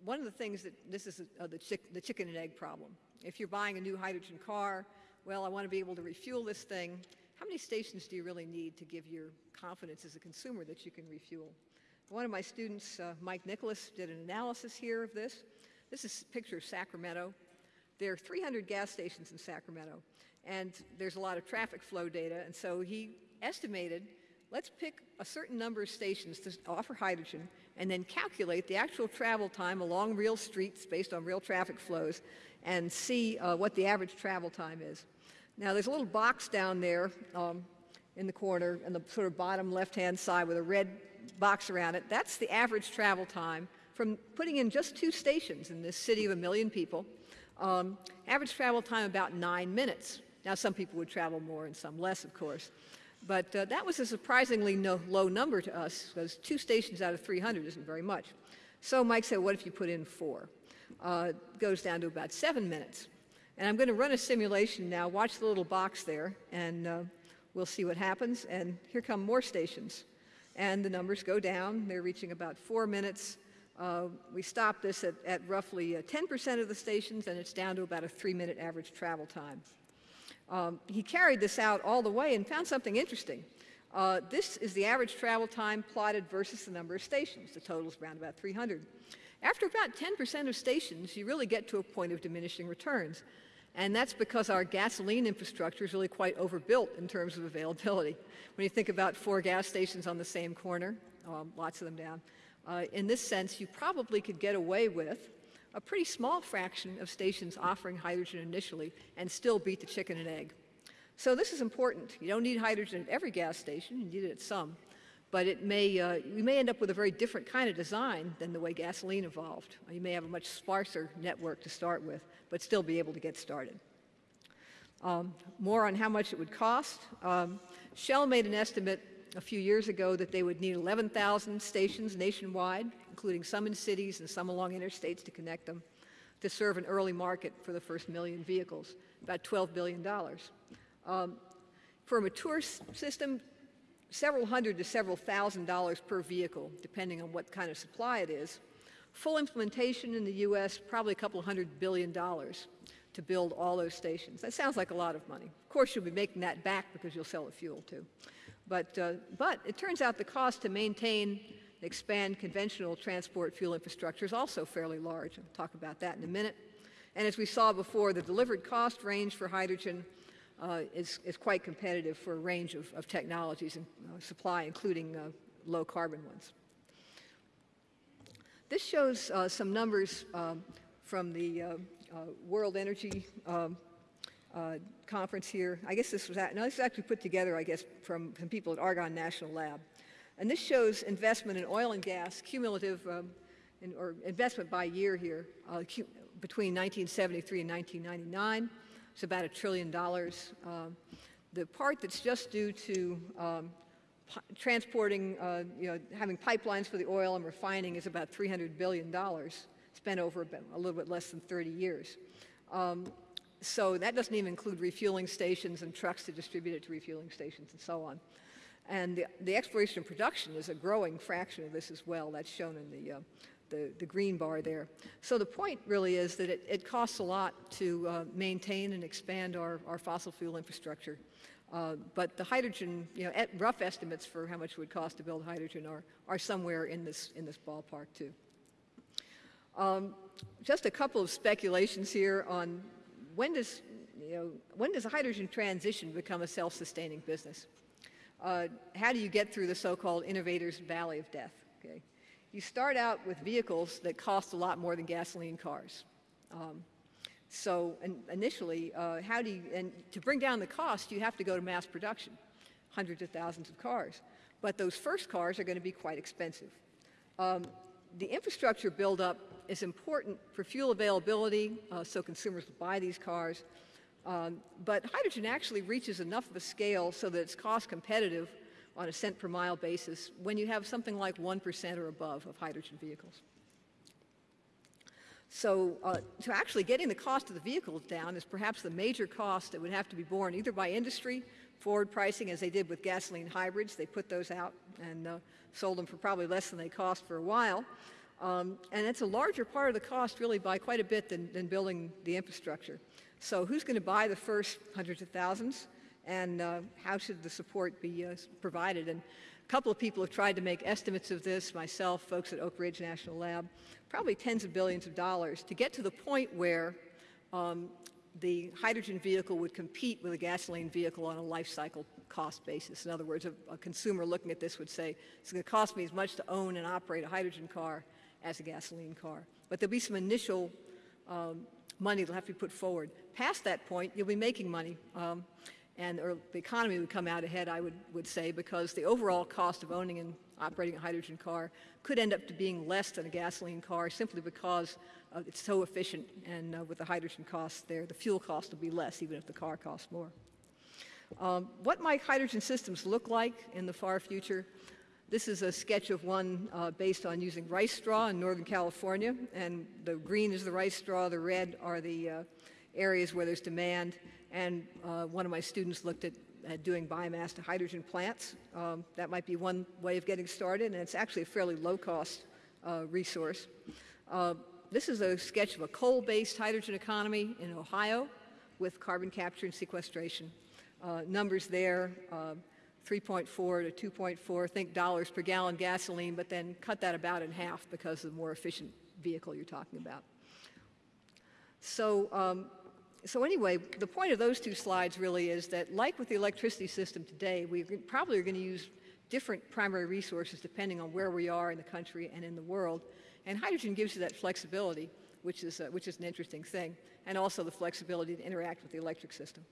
one of the things that, this is uh, the, chick, the chicken and egg problem. If you're buying a new hydrogen car, well, I want to be able to refuel this thing. How many stations do you really need to give your confidence as a consumer that you can refuel? One of my students, uh, Mike Nicholas, did an analysis here of this. This is a picture of Sacramento. There are 300 gas stations in Sacramento, and there's a lot of traffic flow data, and so he estimated, let's pick a certain number of stations to offer hydrogen, and then calculate the actual travel time along real streets based on real traffic flows, and see uh, what the average travel time is. Now there's a little box down there um, in the corner in the sort of bottom left-hand side with a red box around it. That's the average travel time from putting in just two stations in this city of a million people. Um, average travel time about nine minutes. Now some people would travel more and some less, of course. But uh, that was a surprisingly no, low number to us because two stations out of 300 isn't very much. So Mike said, what if you put in four? Uh, goes down to about seven minutes. And I'm going to run a simulation now. Watch the little box there, and uh, we'll see what happens. And here come more stations. And the numbers go down. They're reaching about four minutes. Uh, we stopped this at, at roughly 10% uh, of the stations, and it's down to about a three-minute average travel time. Um, he carried this out all the way and found something interesting. Uh, this is the average travel time plotted versus the number of stations. The total is around about 300. After about 10% of stations, you really get to a point of diminishing returns. And that's because our gasoline infrastructure is really quite overbuilt in terms of availability. When you think about four gas stations on the same corner, um, lots of them down, uh, in this sense, you probably could get away with a pretty small fraction of stations offering hydrogen initially and still beat the chicken and egg. So this is important. You don't need hydrogen at every gas station, you need it at some. But it may, uh, you may end up with a very different kind of design than the way gasoline evolved. You may have a much sparser network to start with but still be able to get started. Um, more on how much it would cost. Um, Shell made an estimate a few years ago that they would need 11,000 stations nationwide, including some in cities and some along interstates to connect them, to serve an early market for the first million vehicles, about $12 billion. Um, for a mature system, several hundred to several thousand dollars per vehicle, depending on what kind of supply it is. Full implementation in the U.S., probably a couple hundred billion dollars to build all those stations. That sounds like a lot of money. Of course, you'll be making that back because you'll sell the fuel too. But, uh, but it turns out the cost to maintain and expand conventional transport fuel infrastructure is also fairly large. I'll talk about that in a minute. And as we saw before, the delivered cost range for hydrogen uh, is, is quite competitive for a range of, of technologies and uh, supply, including uh, low carbon ones. This shows uh, some numbers um, from the uh, World Energy um, Conference here. I guess this was, at, no, this was actually put together, I guess, from, from people at Argonne National Lab. And this shows investment in oil and gas, cumulative, um, in, or investment by year here, uh, between 1973 and 1999. It's about a trillion dollars. Um, the part that's just due to um, transporting, uh, you know, having pipelines for the oil and refining is about $300 billion spent over a little bit less than 30 years. Um, so that doesn't even include refueling stations and trucks to distribute it to refueling stations and so on. And the, the exploration and production is a growing fraction of this as well. That's shown in the, uh, the, the, green bar there. So the point really is that it, it costs a lot to uh, maintain and expand our, our fossil fuel infrastructure. Uh, but the hydrogen, you know, at rough estimates for how much it would cost to build hydrogen are, are somewhere in this, in this ballpark too. Um, just a couple of speculations here on when does, you know, when does a hydrogen transition become a self-sustaining business? Uh, how do you get through the so-called innovator's valley of death? Okay? You start out with vehicles that cost a lot more than gasoline cars. Um, so initially, uh, how do you, and to bring down the cost, you have to go to mass production, hundreds of thousands of cars. But those first cars are going to be quite expensive. Um, the infrastructure buildup is important for fuel availability, uh, so consumers will buy these cars. Um, but hydrogen actually reaches enough of a scale so that it's cost competitive on a cent per mile basis when you have something like 1% or above of hydrogen vehicles. So uh, to actually getting the cost of the vehicles down is perhaps the major cost that would have to be borne either by industry, forward pricing as they did with gasoline hybrids. They put those out and uh, sold them for probably less than they cost for a while. Um, and it's a larger part of the cost really by quite a bit than, than building the infrastructure. So who's going to buy the first hundreds of thousands and uh, how should the support be uh, provided? And a couple of people have tried to make estimates of this, myself, folks at Oak Ridge National Lab, probably tens of billions of dollars to get to the point where um, the hydrogen vehicle would compete with a gasoline vehicle on a life cycle cost basis. In other words, a, a consumer looking at this would say, it's going to cost me as much to own and operate a hydrogen car as a gasoline car. But there'll be some initial um, money that'll have to be put forward. Past that point, you'll be making money. Um, and the economy would come out ahead, I would, would say, because the overall cost of owning and operating a hydrogen car could end up to being less than a gasoline car simply because uh, it's so efficient and uh, with the hydrogen costs there, the fuel cost will be less even if the car costs more. Um, what might hydrogen systems look like in the far future? This is a sketch of one uh, based on using rice straw in Northern California, and the green is the rice straw, the red are the uh, areas where there's demand, and uh, one of my students looked at at doing biomass to hydrogen plants. Um, that might be one way of getting started, and it's actually a fairly low-cost uh, resource. Uh, this is a sketch of a coal-based hydrogen economy in Ohio with carbon capture and sequestration. Uh, numbers there, uh, 3.4 to 2.4, think dollars per gallon gasoline, but then cut that about in half because of the more efficient vehicle you're talking about. So um, so anyway, the point of those two slides really is that like with the electricity system today, we probably are going to use different primary resources depending on where we are in the country and in the world. And hydrogen gives you that flexibility, which is, uh, which is an interesting thing, and also the flexibility to interact with the electric system.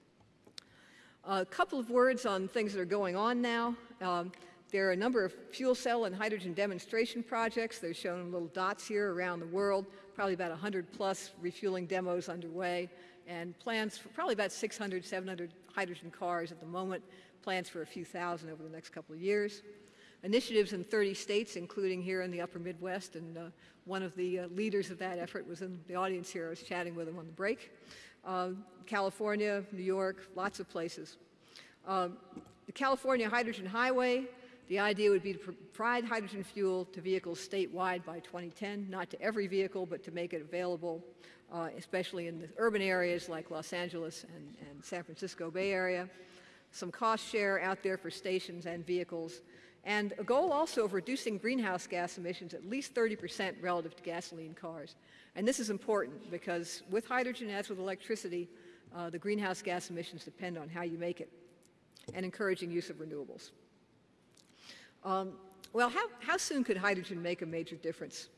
A couple of words on things that are going on now. Um, there are a number of fuel cell and hydrogen demonstration projects. They're shown in little dots here around the world, probably about 100 plus refueling demos underway and plans for probably about 600, 700 hydrogen cars at the moment, plans for a few thousand over the next couple of years. Initiatives in 30 states, including here in the upper Midwest, and uh, one of the uh, leaders of that effort was in the audience here. I was chatting with him on the break. Uh, California, New York, lots of places. Um, the California Hydrogen Highway, the idea would be to provide hydrogen fuel to vehicles statewide by 2010, not to every vehicle, but to make it available uh, especially in the urban areas like Los Angeles and, and San Francisco Bay Area. Some cost share out there for stations and vehicles. And a goal also of reducing greenhouse gas emissions at least 30% relative to gasoline cars. And this is important because with hydrogen, as with electricity, uh, the greenhouse gas emissions depend on how you make it and encouraging use of renewables. Um, well, how, how soon could hydrogen make a major difference?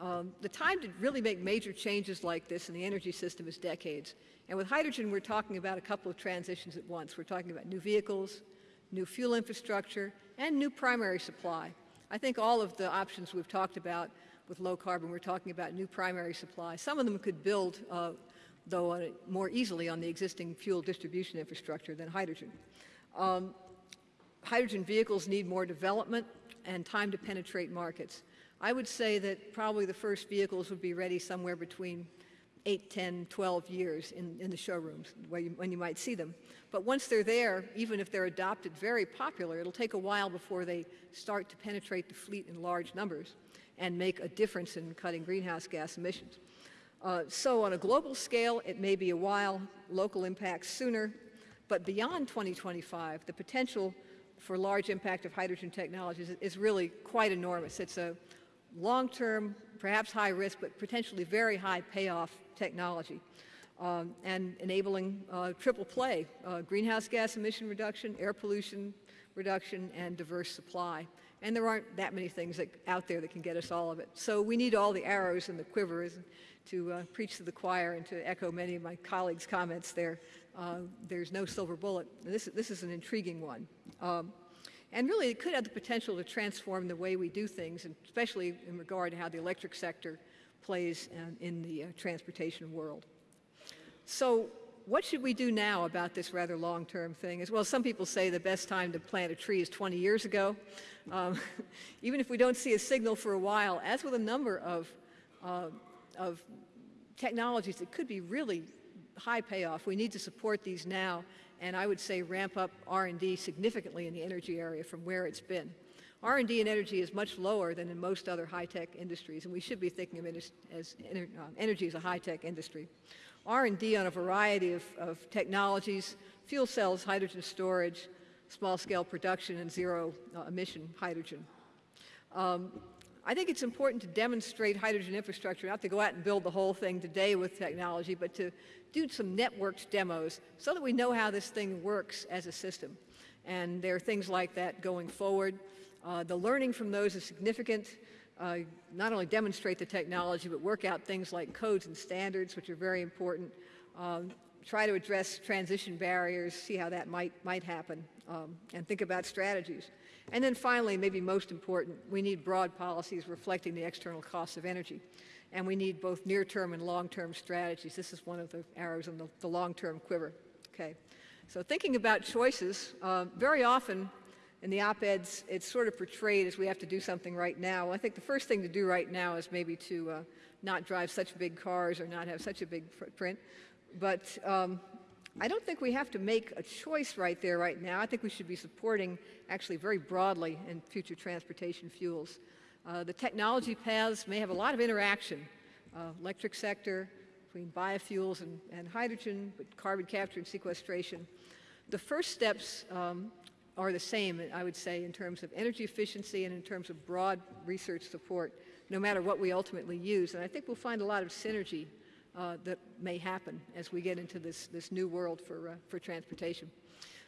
Um, the time to really make major changes like this in the energy system is decades. And with hydrogen, we're talking about a couple of transitions at once. We're talking about new vehicles, new fuel infrastructure, and new primary supply. I think all of the options we've talked about with low carbon, we're talking about new primary supply. Some of them could build uh, though it more easily on the existing fuel distribution infrastructure than hydrogen. Um, hydrogen vehicles need more development and time to penetrate markets. I would say that probably the first vehicles would be ready somewhere between 8, 10, 12 years in, in the showrooms you, when you might see them. But once they're there, even if they're adopted very popular, it'll take a while before they start to penetrate the fleet in large numbers and make a difference in cutting greenhouse gas emissions. Uh, so on a global scale, it may be a while, local impacts sooner, but beyond 2025, the potential for large impact of hydrogen technologies is really quite enormous. It's a long-term, perhaps high risk, but potentially very high payoff technology. Um, and enabling uh, triple play, uh, greenhouse gas emission reduction, air pollution reduction, and diverse supply. And there aren't that many things that, out there that can get us all of it. So we need all the arrows in the quiver to uh, preach to the choir and to echo many of my colleagues' comments there. Uh, there's no silver bullet. This, this is an intriguing one. Um, and really, it could have the potential to transform the way we do things, and especially in regard to how the electric sector plays in the uh, transportation world. So what should we do now about this rather long-term thing? As well, some people say the best time to plant a tree is 20 years ago. Um, even if we don't see a signal for a while, as with a number of, uh, of technologies that could be really high payoff, we need to support these now and I would say ramp up R&D significantly in the energy area from where it's been. R&D in energy is much lower than in most other high-tech industries, and we should be thinking of as, uh, energy as a high-tech industry. R&D on a variety of, of, technologies, fuel cells, hydrogen storage, small-scale production, and zero-emission uh, hydrogen. Um, I think it's important to demonstrate hydrogen infrastructure, not to go out and build the whole thing today with technology, but to do some networked demos so that we know how this thing works as a system. And there are things like that going forward. Uh, the learning from those is significant. Uh, not only demonstrate the technology, but work out things like codes and standards, which are very important. Um, try to address transition barriers, see how that might, might happen, um, and think about strategies. And then finally, maybe most important, we need broad policies reflecting the external costs of energy and we need both near-term and long-term strategies. This is one of the arrows in the, the long-term quiver. Okay, so thinking about choices, uh, very often in the op-eds, it's sort of portrayed as we have to do something right now. I think the first thing to do right now is maybe to uh, not drive such big cars or not have such a big footprint. But um, I don't think we have to make a choice right there right now. I think we should be supporting actually very broadly in future transportation fuels. Uh, the technology paths may have a lot of interaction, uh, electric sector, between biofuels and, and, hydrogen, but carbon capture and sequestration. The first steps um, are the same, I would say, in terms of energy efficiency and in terms of broad research support, no matter what we ultimately use. And I think we'll find a lot of synergy uh, that may happen as we get into this, this new world for, uh, for transportation.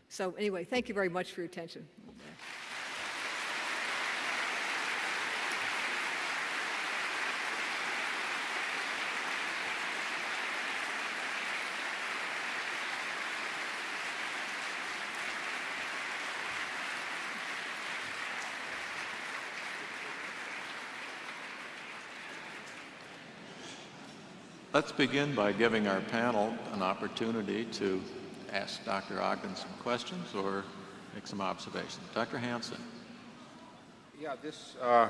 So anyway, thank you very much for your attention. Let's begin by giving our panel an opportunity to ask Dr. Ogden some questions or make some observations. Dr. Hansen. Yeah, this uh,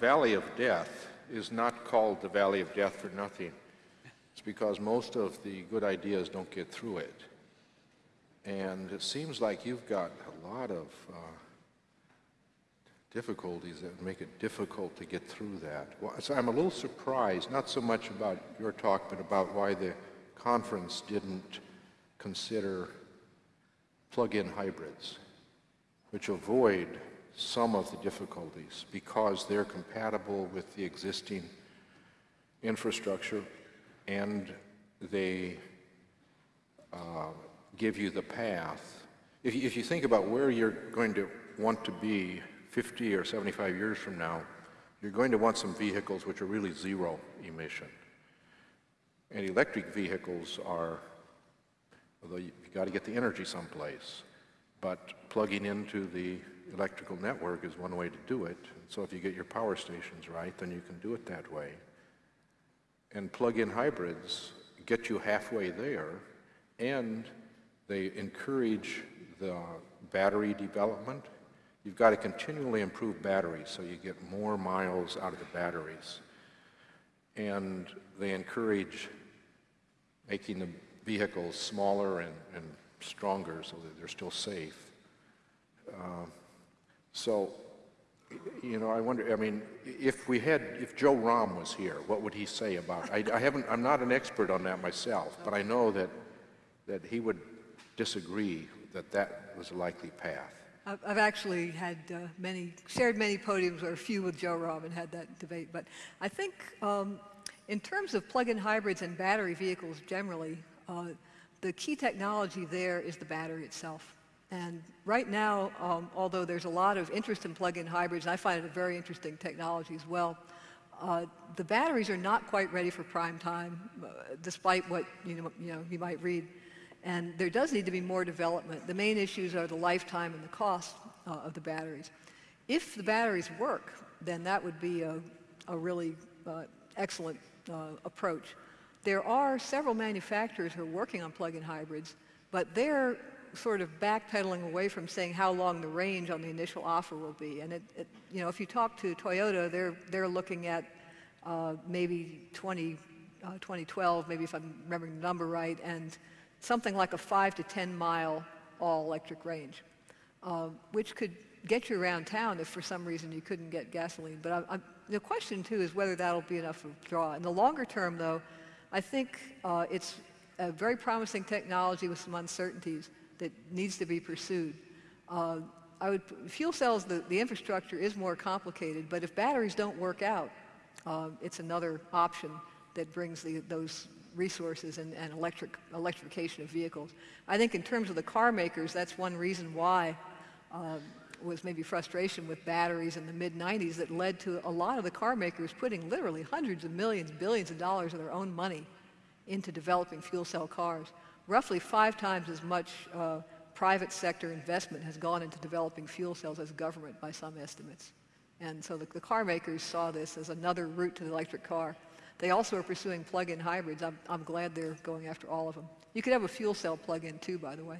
Valley of Death is not called the Valley of Death for nothing. It's because most of the good ideas don't get through it. And it seems like you've got a lot of uh, difficulties that make it difficult to get through that. Well, so I'm a little surprised, not so much about your talk, but about why the conference didn't consider plug-in hybrids, which avoid some of the difficulties because they're compatible with the existing infrastructure and they uh, give you the path. If if you think about where you're going to want to be 50 or 75 years from now, you're going to want some vehicles which are really zero emission. And electric vehicles are, although you've got to get the energy someplace, but plugging into the electrical network is one way to do it. So if you get your power stations right, then you can do it that way. And plug-in hybrids get you halfway there, and they encourage the battery development. You've got to continually improve batteries so you get more miles out of the batteries. And they encourage making the vehicles smaller and, and stronger so that they're still safe. Uh, so, you know, I wonder, I mean, if we had, if Joe Romm was here, what would he say about, I, I haven't, I'm not an expert on that myself, but I know that, that he would disagree that that was a likely path. I've actually had uh, many, shared many podiums or a few with Joe Romm and had that debate. But I think um, in terms of plug-in hybrids and battery vehicles generally, uh, the key technology there is the battery itself. And right now, um, although there's a lot of interest in plug-in hybrids, I find it a very interesting technology as well, uh, the batteries are not quite ready for prime time, uh, despite what you know, you know you might read. And there does need to be more development. The main issues are the lifetime and the cost uh, of the batteries. If the batteries work, then that would be a, a really uh, excellent uh, approach. There are several manufacturers who are working on plug-in hybrids, but they're sort of backpedaling away from saying how long the range on the initial offer will be. And it, it, you know, if you talk to Toyota, they're, they're looking at uh, maybe 20, uh, 2012, maybe if I'm remembering the number right, and something like a five to 10 mile all electric range, uh, which could get you around town if for some reason you couldn't get gasoline. But I, I, the question too is whether that'll be enough of a draw. In the longer term though, I think uh, it's a very promising technology with some uncertainties that needs to be pursued. Uh, I would, fuel cells, the, the infrastructure is more complicated, but if batteries don't work out, uh, it's another option that brings the, those resources and, and electric, electrification of vehicles. I think in terms of the car makers, that's one reason why uh, was maybe frustration with batteries in the mid-90s that led to a lot of the car makers putting literally hundreds of millions, billions of dollars of their own money into developing fuel cell cars. Roughly five times as much uh, private sector investment has gone into developing fuel cells as government by some estimates. And so the, the car makers saw this as another route to the electric car. They also are pursuing plug-in hybrids. I'm, I'm glad they're going after all of them. You could have a fuel cell plug-in too, by the way.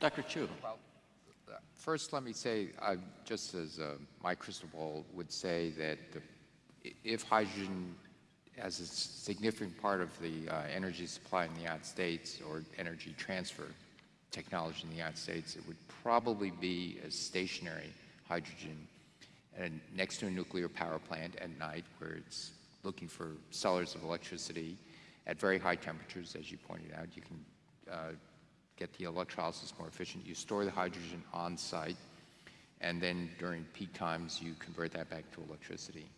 Dr. Chu. Well, uh, first, let me say, uh, just as uh, my crystal ball would say that the, if hydrogen as a significant part of the uh, energy supply in the United States or energy transfer technology in the United States, it would probably be a stationary hydrogen and next to a nuclear power plant at night where it's looking for sellers of electricity at very high temperatures, as you pointed out. You can uh, get the electrolysis more efficient. You store the hydrogen on site, and then during peak times, you convert that back to electricity.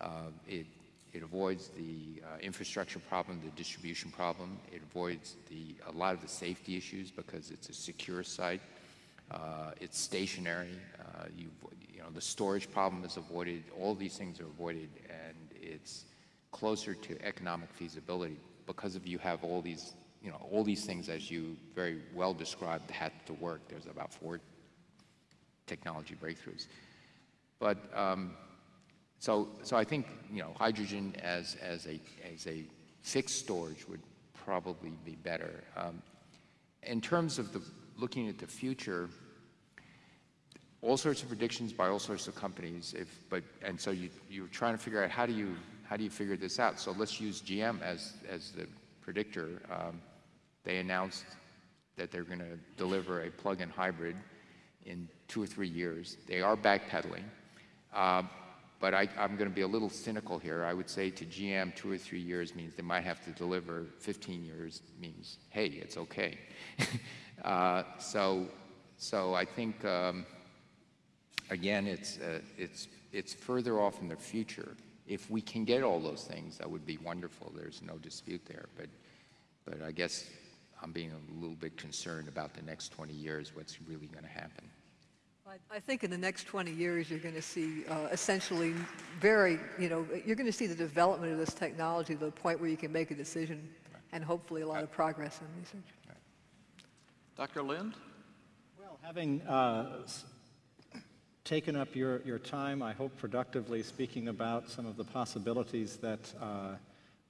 Uh, it, it avoids the uh, infrastructure problem, the distribution problem. It avoids the, a lot of the safety issues because it's a secure site. Uh, it's stationary. Uh, you, you know, the storage problem is avoided. All these things are avoided, and it's closer to economic feasibility because of you have all these, you know, all these things as you very well described had to work. There's about four technology breakthroughs. But um, so, so I think you know hydrogen as as a as a fixed storage would probably be better. Um, in terms of the looking at the future, all sorts of predictions by all sorts of companies. If but and so you you're trying to figure out how do you how do you figure this out? So let's use GM as as the predictor. Um, they announced that they're going to deliver a plug-in hybrid in two or three years. They are backpedaling. Uh, but I am going to be a little cynical here. I would say to GM, two or three years means they might have to deliver. 15 years means, hey, it's okay. uh, so, so I think um, again, it's uh, it's it's further off in the future. If we can get all those things, that would be wonderful. There's no dispute there. But but I guess I'm being a little bit concerned about the next 20 years. What's really going to happen? I think in the next 20 years, you're going to see uh, essentially very, you know, you're going to see the development of this technology to the point where you can make a decision and hopefully a lot of progress in research. Dr. Lynd? Well, having uh, taken up your, your time, I hope productively speaking about some of the possibilities that uh,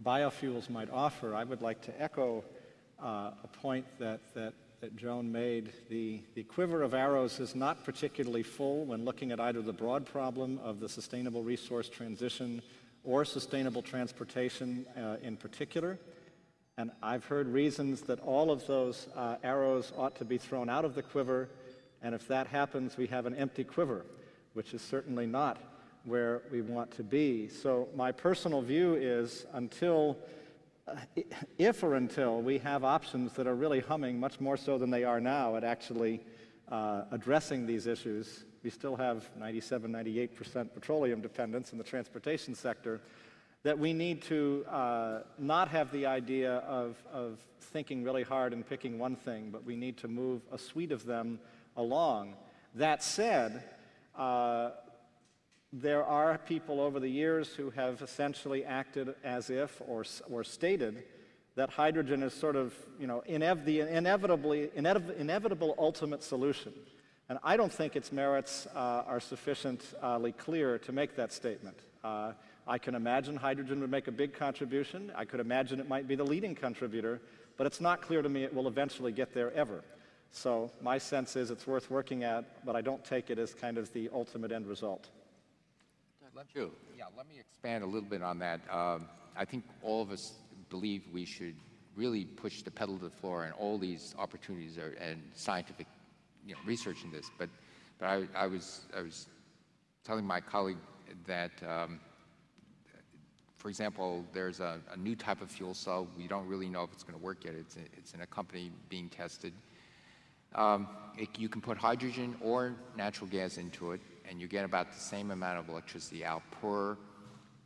biofuels might offer, I would like to echo uh, a point that, that, that Joan made. The, the quiver of arrows is not particularly full when looking at either the broad problem of the sustainable resource transition or sustainable transportation uh, in particular. And I've heard reasons that all of those uh, arrows ought to be thrown out of the quiver, and if that happens, we have an empty quiver, which is certainly not where we want to be. So my personal view is until, uh, if or until we have options that are really humming much more so than they are now at actually uh, addressing these issues, we still have 97, 98% petroleum dependence in the transportation sector, that we need to uh, not have the idea of, of thinking really hard and picking one thing, but we need to move a suite of them along. That said, uh, there are people over the years who have essentially acted as if or, or stated that hydrogen is sort of, you know, inev the inevitably, inev inevitable ultimate solution. And I don't think its merits uh, are sufficiently clear to make that statement. I can imagine hydrogen would make a big contribution. I could imagine it might be the leading contributor, but it's not clear to me it will eventually get there ever. So my sense is it's worth working at, but I don't take it as kind of the ultimate end result. Let, yeah, let me expand a little bit on that. Um, I think all of us believe we should really push the pedal to the floor and all these opportunities are, and scientific you know, research in this. But, but I, I, was, I was telling my colleague that um, for example, there's a, a, new type of fuel cell. We don't really know if it's going to work yet. It's, it's in a company being tested. Um, it, you can put hydrogen or natural gas into it, and you get about the same amount of electricity out per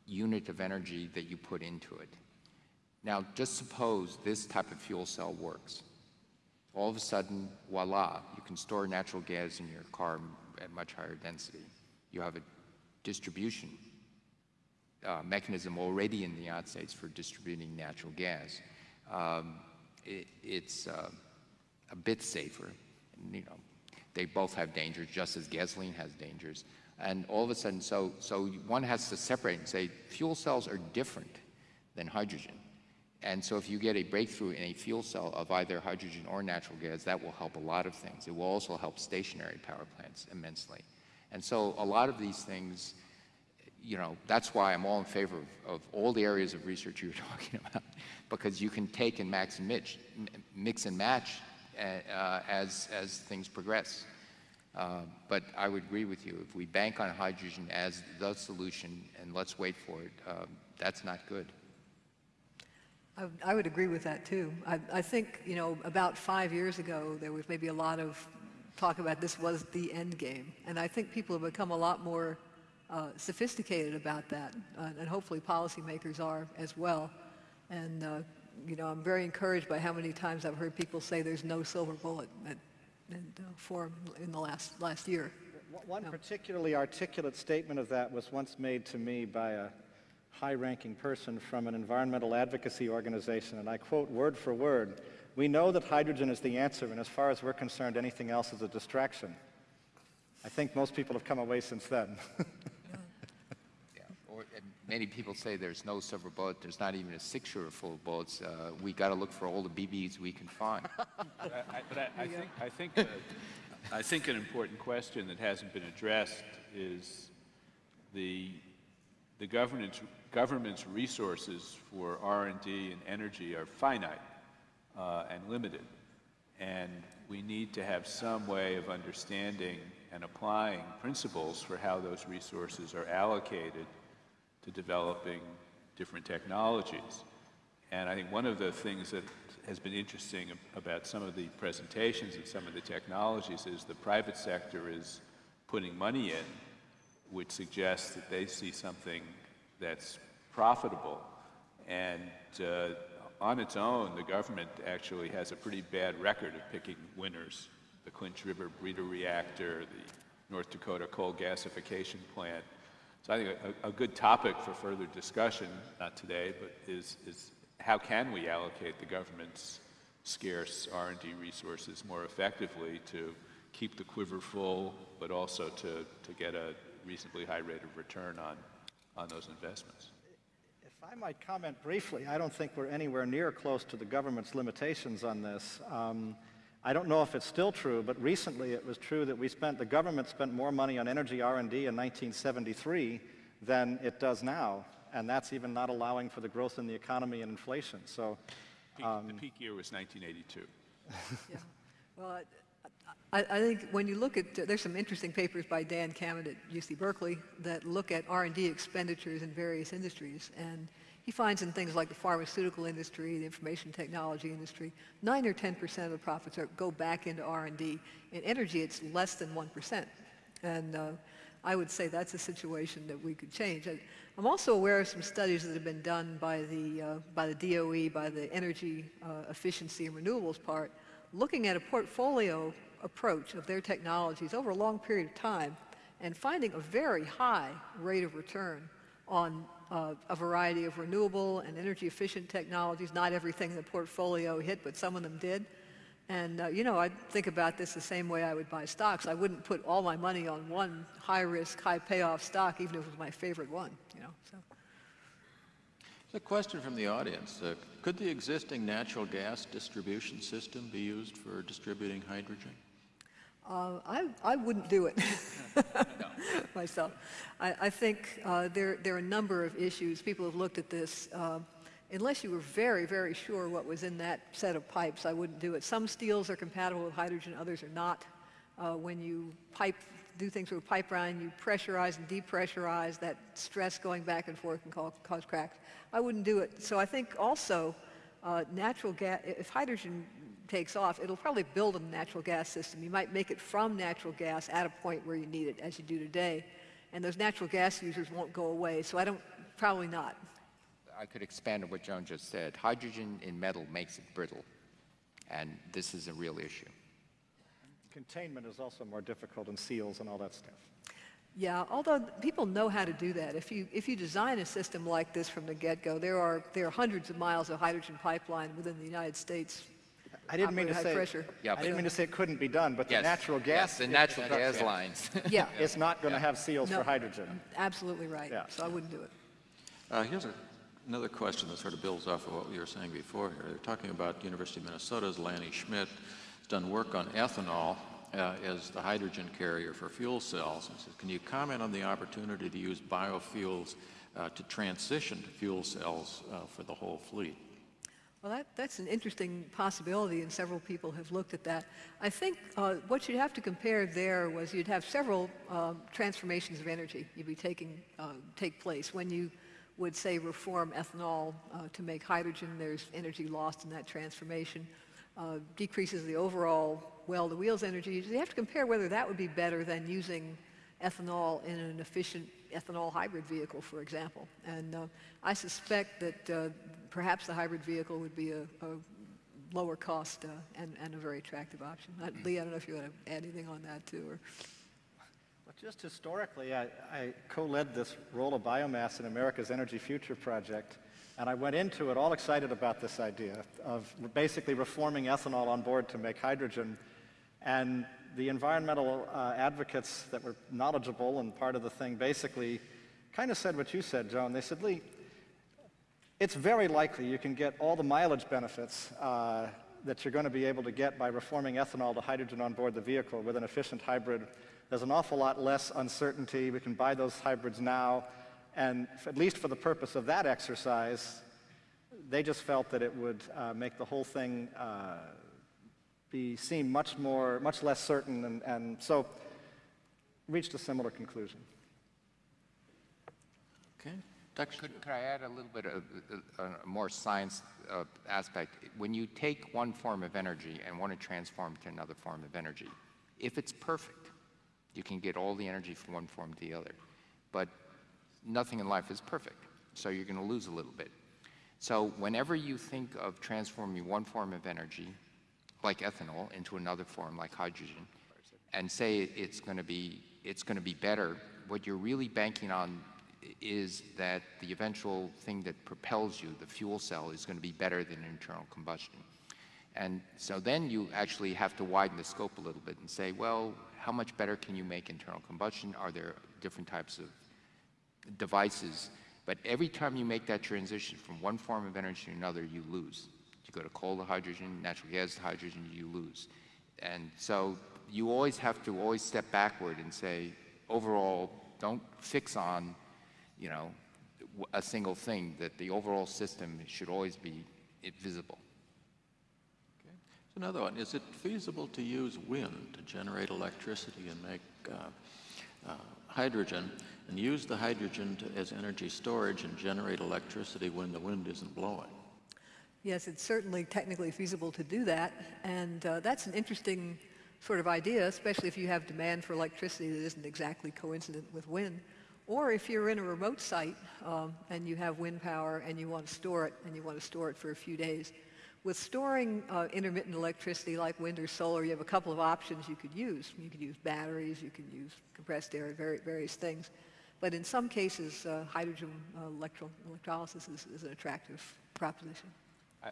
unit of energy that you put into it. Now, just suppose this type of fuel cell works. All of a sudden, voila, you can store natural gas in your car at much higher density. You have a distribution uh, mechanism already in the United States for distributing natural gas. Um, it, it's uh, a bit safer. You know, they both have dangers, just as gasoline has dangers. And all of a sudden, so, so one has to separate and say fuel cells are different than hydrogen. And so if you get a breakthrough in a fuel cell of either hydrogen or natural gas, that will help a lot of things. It will also help stationary power plants immensely. And so a lot of these things you know, that's why I'm all in favor of, of, all the areas of research you're talking about, because you can take and max and mix, mix and match uh, uh, as, as things progress. Uh, but I would agree with you. If we bank on hydrogen as the solution and let's wait for it, um, that's not good. I, I, would agree with that too. I, I think, you know, about five years ago, there was maybe a lot of talk about this was the end game. And I think people have become a lot more uh, sophisticated about that, uh, and hopefully policymakers are as well. And uh, you know, I'm very encouraged by how many times I've heard people say there's no silver bullet at, and, uh, for in the last last year. One particularly articulate statement of that was once made to me by a high-ranking person from an environmental advocacy organization, and I quote word for word, we know that hydrogen is the answer, and as far as we're concerned, anything else is a distraction. I think most people have come away since then. many people say there's no silver bullet. There's not even a six-shooter full of bullets. Uh, we got to look for all the BBs we can find. but I, but I, I think, I think, uh, I think an important question that hasn't been addressed is the the government's government's resources for R&D and energy are finite uh, and limited, and we need to have some way of understanding and applying principles for how those resources are allocated to developing different technologies. And I think one of the things that has been interesting about some of the presentations and some of the technologies is the private sector is putting money in, which suggests that they see something that's profitable. And uh, on its own, the government actually has a pretty bad record of picking winners. The Clinch River breeder reactor, the North Dakota coal gasification plant, so I think a, a, good topic for further discussion, not today, but is, is how can we allocate the government's scarce R&D resources more effectively to keep the quiver full, but also to, to get a reasonably high rate of return on, on those investments. If I might comment briefly. I don't think we're anywhere near close to the government's limitations on this. Um, I don't know if it's still true, but recently it was true that we spent, the government spent more money on energy R&D in 1973 than it does now, and that's even not allowing for the growth in the economy and inflation. So Peak- The um, peak year was 1982. Yeah. Well, I, I think when you look at, there's some interesting papers by Dan Kammen at UC Berkeley that look at R&D expenditures in various industries. And he finds in things like the pharmaceutical industry, the information technology industry, 9 or 10% of the profits are, go back into R&D. In energy, it's less than 1%. And uh, I would say that's a situation that we could change. I, I'm also aware of some studies that have been done by the, uh, by the DOE, by the energy uh, efficiency and renewables part, looking at a portfolio approach of their technologies over a long period of time and finding a very high rate of return on uh, a variety of renewable and energy efficient technologies. Not everything in the portfolio hit, but some of them did. And, uh, you know, I think about this the same way I would buy stocks. I wouldn't put all my money on one high risk, high payoff stock, even if it was my favorite one, you know. So. A question from the audience. Uh, could the existing natural gas distribution system be used for distributing hydrogen? Uh, I, I wouldn't do it myself. I, I think uh, there, there are a number of issues. People have looked at this. Uh, unless you were very, very sure what was in that set of pipes, I wouldn't do it. Some steels are compatible with hydrogen, others are not. Uh, when you pipe, do things with a pipeline, you pressurize and depressurize. That stress going back and forth can cause, cause cracks. I wouldn't do it. So I think also uh, natural gas, if hydrogen takes off, it'll probably build a natural gas system. You might make it from natural gas at a point where you need it, as you do today. And those natural gas users won't go away. So I don't, probably not. I could expand on what Joan just said. Hydrogen in metal makes it brittle, and this is a real issue. containment is also more difficult in seals and all that stuff. Yeah, although people know how to do that. If you, if you design a system like this from the get-go, there are, there are hundreds of miles of hydrogen pipeline within the United States. I didn't mean to say, pressure. Yeah, I didn't mean to say it couldn't be done, but the Yes, natural yes, gas. the natural gas lines. Yeah, It's not going to have seals No. for hydrogen. absolutely right. Yeah. So I wouldn't do it. Uh, here's a, another question that sort of builds off of what we were saying before here. They're talking about University of Minnesota's Lanny Schmidt has done work on ethanol uh, as the hydrogen carrier for fuel cells. And says, can you comment on the opportunity to use biofuels uh, to transition to fuel cells uh, for the whole fleet? Well, that, that's an interesting possibility, and several people have looked at that. I think uh, what you'd have to compare there was you'd have several um, transformations of energy you'd be taking uh, take place when you would say reform ethanol uh, to make hydrogen. There's energy lost in that transformation, uh, decreases the overall well-to-wheels energy. You have to compare whether that would be better than using ethanol in an efficient ethanol hybrid vehicle, for example. And uh, I suspect that uh, perhaps the hybrid vehicle would be a, a lower cost uh, and, and a very attractive option. Uh, Lee, I don't know if you want to add anything on that too. Or... But just historically, I, I co-led this role of biomass in America's Energy Future Project, and I went into it all excited about this idea of basically reforming ethanol on board to make hydrogen. And the environmental uh, advocates that were knowledgeable and part of the thing basically kind of said what you said, Joan. They said, Lee, it's very likely you can get all the mileage benefits uh, that you're going to be able to get by reforming ethanol to hydrogen on board the vehicle with an efficient hybrid. There's an awful lot less uncertainty. We can buy those hybrids now. And at least for the purpose of that exercise, they just felt that it would uh, make the whole thing uh, be seem much more, much less certain, and, and so reached a similar conclusion. Okay. Dr. Could, could I add a little bit of uh, uh, a more science uh, aspect? When you take one form of energy and want to transform it to another form of energy, if it's perfect, you can get all the energy from one form to the other. But nothing in life is perfect, so you're going to lose a little bit. So whenever you think of transforming one form of energy, like ethanol, into another form, like hydrogen, and say it's going to be it's going to be better, what you're really banking on is that the eventual thing that propels you, the fuel cell, is going to be better than internal combustion. And so then you actually have to widen the scope a little bit and say, well, how much better can you make internal combustion? Are there different types of devices But every time you make that transition from one form of energy to another, you lose. You go to coal to hydrogen, natural gas to hydrogen, you lose. And so you always have to always step backward and say, overall, don't fix on, you know, a single thing, that the overall system should always be visible. Okay. So another one, is it feasible to use wind to generate electricity and make uh, uh, hydrogen and use the hydrogen to, as energy storage and generate electricity when the wind isn't blowing? Yes, it's certainly technically feasible to do that, and uh, that's an interesting sort of idea, especially if you have demand for electricity that isn't exactly coincident with wind. Or if you're in a remote site um, and you have wind power and you want to store it and you want to store it for a few days. With storing uh, intermittent electricity like wind or solar, you have a couple of options you could use. You could use batteries, you could use compressed air, various things. But in some cases, uh, hydrogen uh, electro electrolysis is, is, an attractive proposition.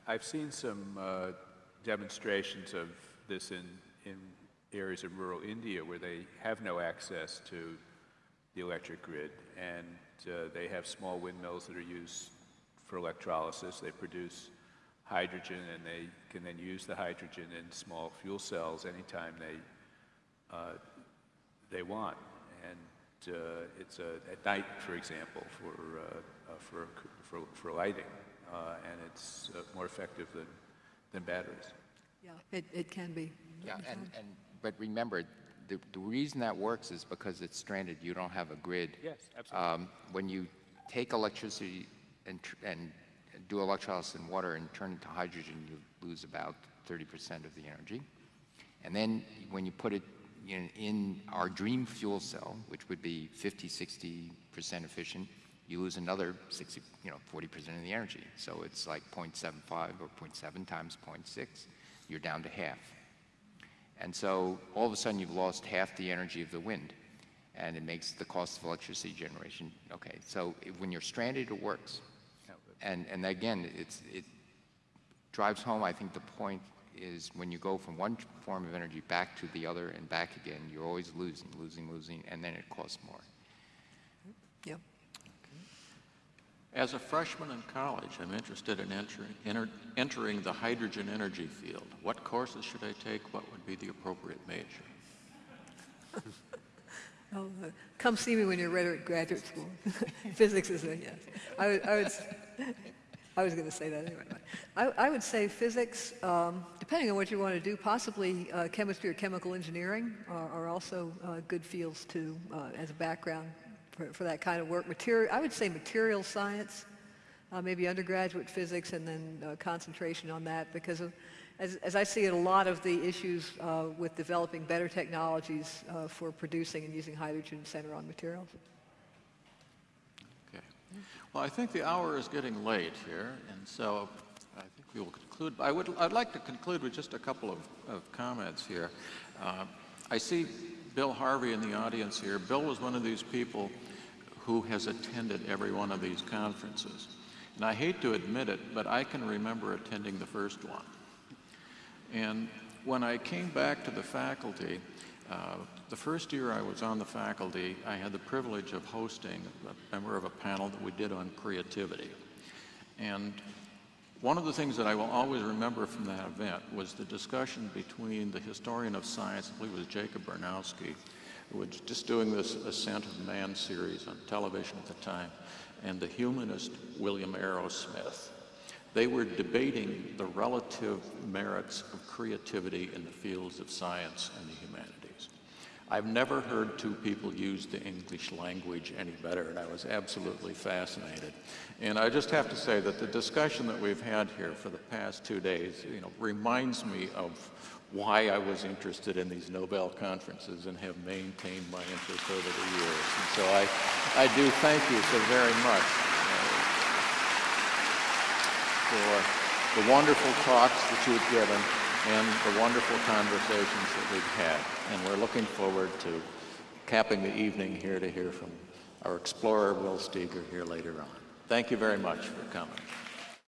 I, have seen some uh, demonstrations of this in, in areas of rural India where they have no access to the electric grid, and uh, they have small windmills that are used for electrolysis. They produce hydrogen, and they can then use the hydrogen in small fuel cells anytime they uh, they want. And uh, it's a, at night, for example, for uh, uh, for, for for lighting, and it's more effective than than batteries. Yeah, it, it can be. Yeah, and, and but remember, the, the reason that works is because it's stranded. You don't have a grid. Yes, absolutely. Um, when you take electricity and, and do electrolysis in water and turn it to hydrogen, you lose about 30% of the energy. And then when you put it in, in, our dream fuel cell, which would be 50, 60% efficient, you lose another 60, you know, 40% of the energy. So it's like 0.75 or 0.7 times 0.6. You're down to half. And so all of a sudden you've lost half the energy of the wind and it makes the cost of electricity generation, okay. So when you're stranded, it works. And, and again, it's, it drives home, I think the point is when you go from one form of energy back to the other and back again, you're always losing, losing, losing, and then it costs more. Yep. As a freshman in college, I'm interested in entering, enter, entering the hydrogen energy field. What courses should I take? What would be the appropriate major? oh, uh, come see me when you're ready at graduate school. Physics is a yes. I, I, would, I was going to say that anyway. I, I would say physics, um, depending on what you want to do, possibly uh, chemistry or chemical engineering are, are also uh, good fields too uh, as a background for, for that kind of work. Material, I would say material science, uh, maybe undergraduate physics, and then uh, concentration on that because of, as, as, I see it, a lot of the issues uh, with developing better technologies uh, for producing and using hydrogen center on materials. Okay. Well, I think the hour is getting late here, and so I think we will conclude. I would, I'd like to conclude with just a couple of, of comments here. Uh, I see Bill Harvey in the audience here. Bill was one of these people who has attended every one of these conferences. And I hate to admit it, but I can remember attending the first one. And when I came back to the faculty, uh, the first year I was on the faculty, I had the privilege of hosting a member of a panel that we did on creativity. And one of the things that I will always remember from that event was the discussion between the historian of science, I believe it was Jacob Bronowski, who was just doing this Ascent of Man series on television at the time, and the humanist William Arrowsmith. They were debating the relative merits of creativity in the fields of science and the humanities. I've never heard two people use the English language any better, and I was absolutely fascinated. And I just have to say that the discussion that we've had here for the past two days, you know, reminds me of why I was interested in these Nobel conferences and have maintained my interest over the years. And so I, I do thank you so very much uh, for the wonderful talks that you've given and the wonderful conversations that we've had. And we're looking forward to capping the evening here to hear from our explorer, Will Steger, here later on. Thank you very much for coming.